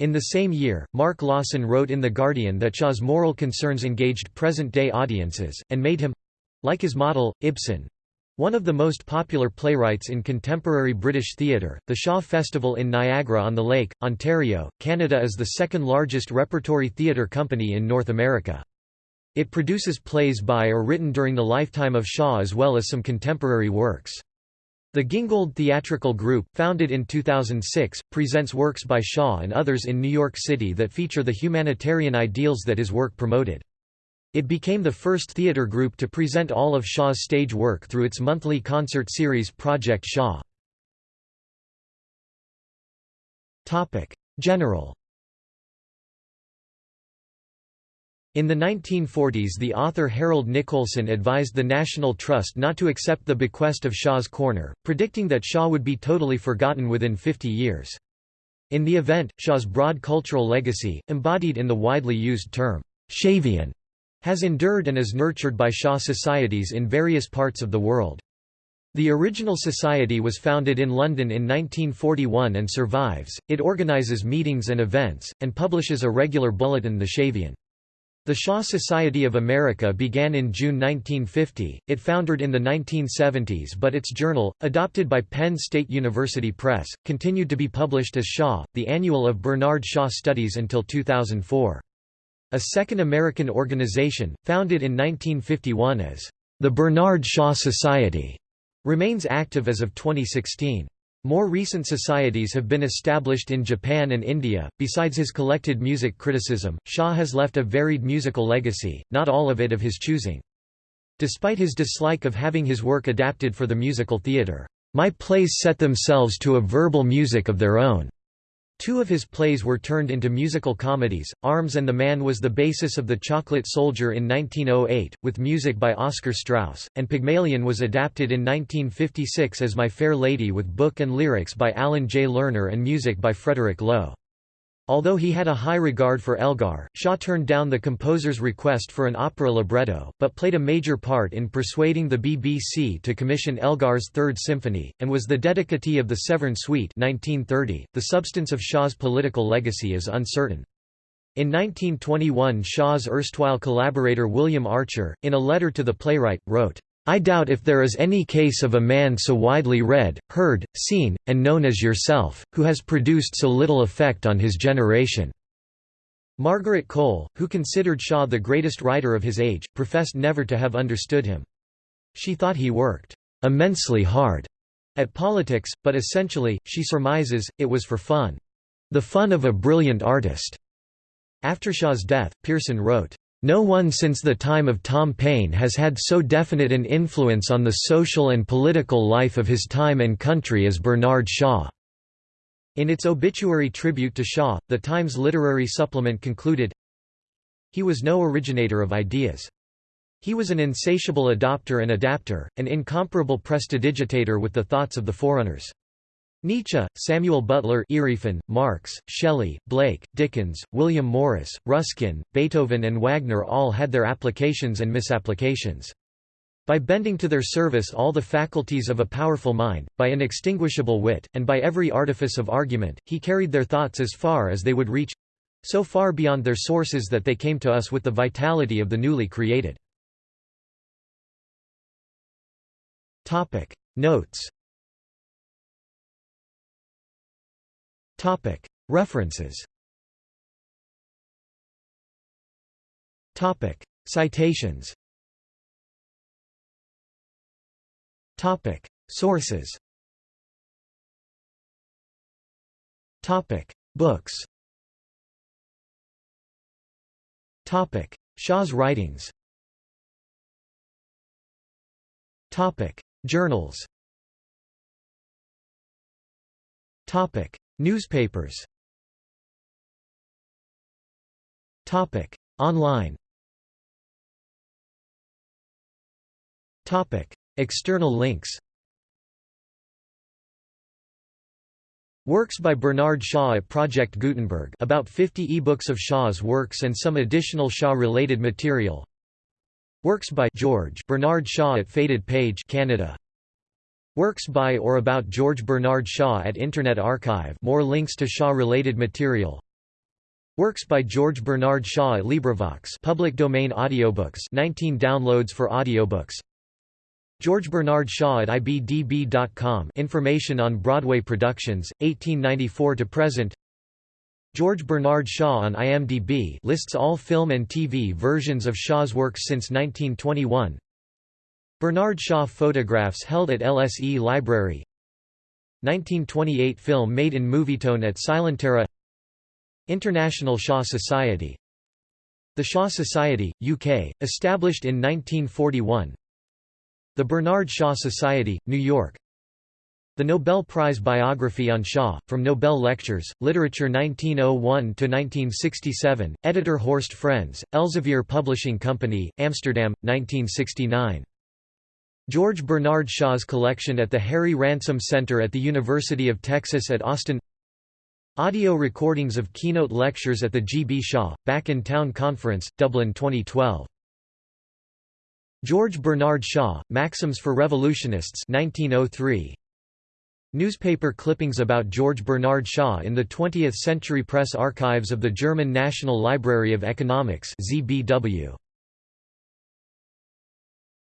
In the same year, Mark Lawson wrote in The Guardian that Shaw's moral concerns engaged present-day audiences, and made him—like his model, Ibsen, one of the most popular playwrights in contemporary British theatre, the Shaw Festival in Niagara-on-the-Lake, Ontario, Canada is the second largest repertory theatre company in North America. It produces plays by or written during the lifetime of Shaw as well as some contemporary works. The Gingold Theatrical Group, founded in 2006, presents works by Shaw and others in New York City that feature the humanitarian ideals that his work promoted. It became the first theater group to present all of Shaw's stage work through its monthly concert series Project Shaw. General In the 1940s the author Harold Nicolson advised the National Trust not to accept the bequest of Shaw's Corner, predicting that Shaw would be totally forgotten within 50 years. In the event, Shaw's broad cultural legacy, embodied in the widely used term, Shavian, has endured and is nurtured by Shaw societies in various parts of the world. The original society was founded in London in 1941 and survives, it organises meetings and events, and publishes a regular bulletin The Shavian. The Shaw Society of America began in June 1950, it foundered in the 1970s but its journal, adopted by Penn State University Press, continued to be published as Shaw, the annual of Bernard Shaw Studies until 2004. A second American organization, founded in 1951 as the Bernard Shaw Society, remains active as of 2016. More recent societies have been established in Japan and India. Besides his collected music criticism, Shaw has left a varied musical legacy, not all of it of his choosing. Despite his dislike of having his work adapted for the musical theatre, my plays set themselves to a verbal music of their own. Two of his plays were turned into musical comedies. Arms and the Man was the basis of The Chocolate Soldier in 1908, with music by Oscar Straus, and Pygmalion was adapted in 1956 as My Fair Lady with book and lyrics by Alan J. Lerner and music by Frederick Loewe. Although he had a high regard for Elgar, Shaw turned down the composer's request for an opera libretto, but played a major part in persuading the BBC to commission Elgar's Third Symphony, and was the dedicatee of the Severn Suite 1930. .The substance of Shaw's political legacy is uncertain. In 1921 Shaw's erstwhile collaborator William Archer, in a letter to the playwright, wrote, I doubt if there is any case of a man so widely read, heard, seen, and known as yourself, who has produced so little effect on his generation." Margaret Cole, who considered Shaw the greatest writer of his age, professed never to have understood him. She thought he worked "...immensely hard." at politics, but essentially, she surmises, it was for fun. The fun of a brilliant artist. After Shaw's death, Pearson wrote, no one since the time of Tom Paine has had so definite an influence on the social and political life of his time and country as Bernard Shaw. In its obituary tribute to Shaw, the Times literary supplement concluded, He was no originator of ideas. He was an insatiable adopter and adapter, an incomparable prestidigitator with the thoughts of the forerunners. Nietzsche, Samuel Butler Erewhon, Marx, Shelley, Blake, Dickens, William Morris, Ruskin, Beethoven and Wagner all had their applications and misapplications. By bending to their service all the faculties of a powerful mind, by inextinguishable wit, and by every artifice of argument, he carried their thoughts as far as they would reach—so far beyond their sources that they came to us with the vitality of the newly created. Notes References. Topic. Citations. Topic. Sources. Topic. Books. Topic. Shaw's writings. Topic. Journals. Topic Newspapers. Topic. Online. Topic. External links. Works by Bernard Shaw at Project Gutenberg. About 50 ebooks of Shaw's works and some additional Shaw-related material. Works by George Bernard Shaw at Faded Page Canada Works by or about George Bernard Shaw at Internet Archive. More links to Shaw-related material. Works by George Bernard Shaw at LibriVox. Public domain audiobooks. 19 downloads for audiobooks. George Bernard Shaw at ibdb.com information on Broadway productions. 1894 to present. George Bernard Shaw on IMDb lists all film and TV versions of Shaw's works since 1921 Bernard Shaw photographs held at LSE Library. 1928 film made in Movietone at Silentera. International Shaw Society. The Shaw Society, UK, established in 1941 The Bernard Shaw Society, New York. The Nobel Prize Biography on Shaw, from Nobel Lectures, Literature 1901–1967, editor Horst Frenz, Elsevier Publishing Company, Amsterdam, 1969 George Bernard Shaw's collection at the Harry Ransom Center at the University of Texas at Austin Audio recordings of keynote lectures at the G. B. Shaw, Back in Town Conference, Dublin 2012. George Bernard Shaw, Maxims for Revolutionists 1903. Newspaper clippings about George Bernard Shaw in the 20th Century Press Archives of the German National Library of Economics ZBW.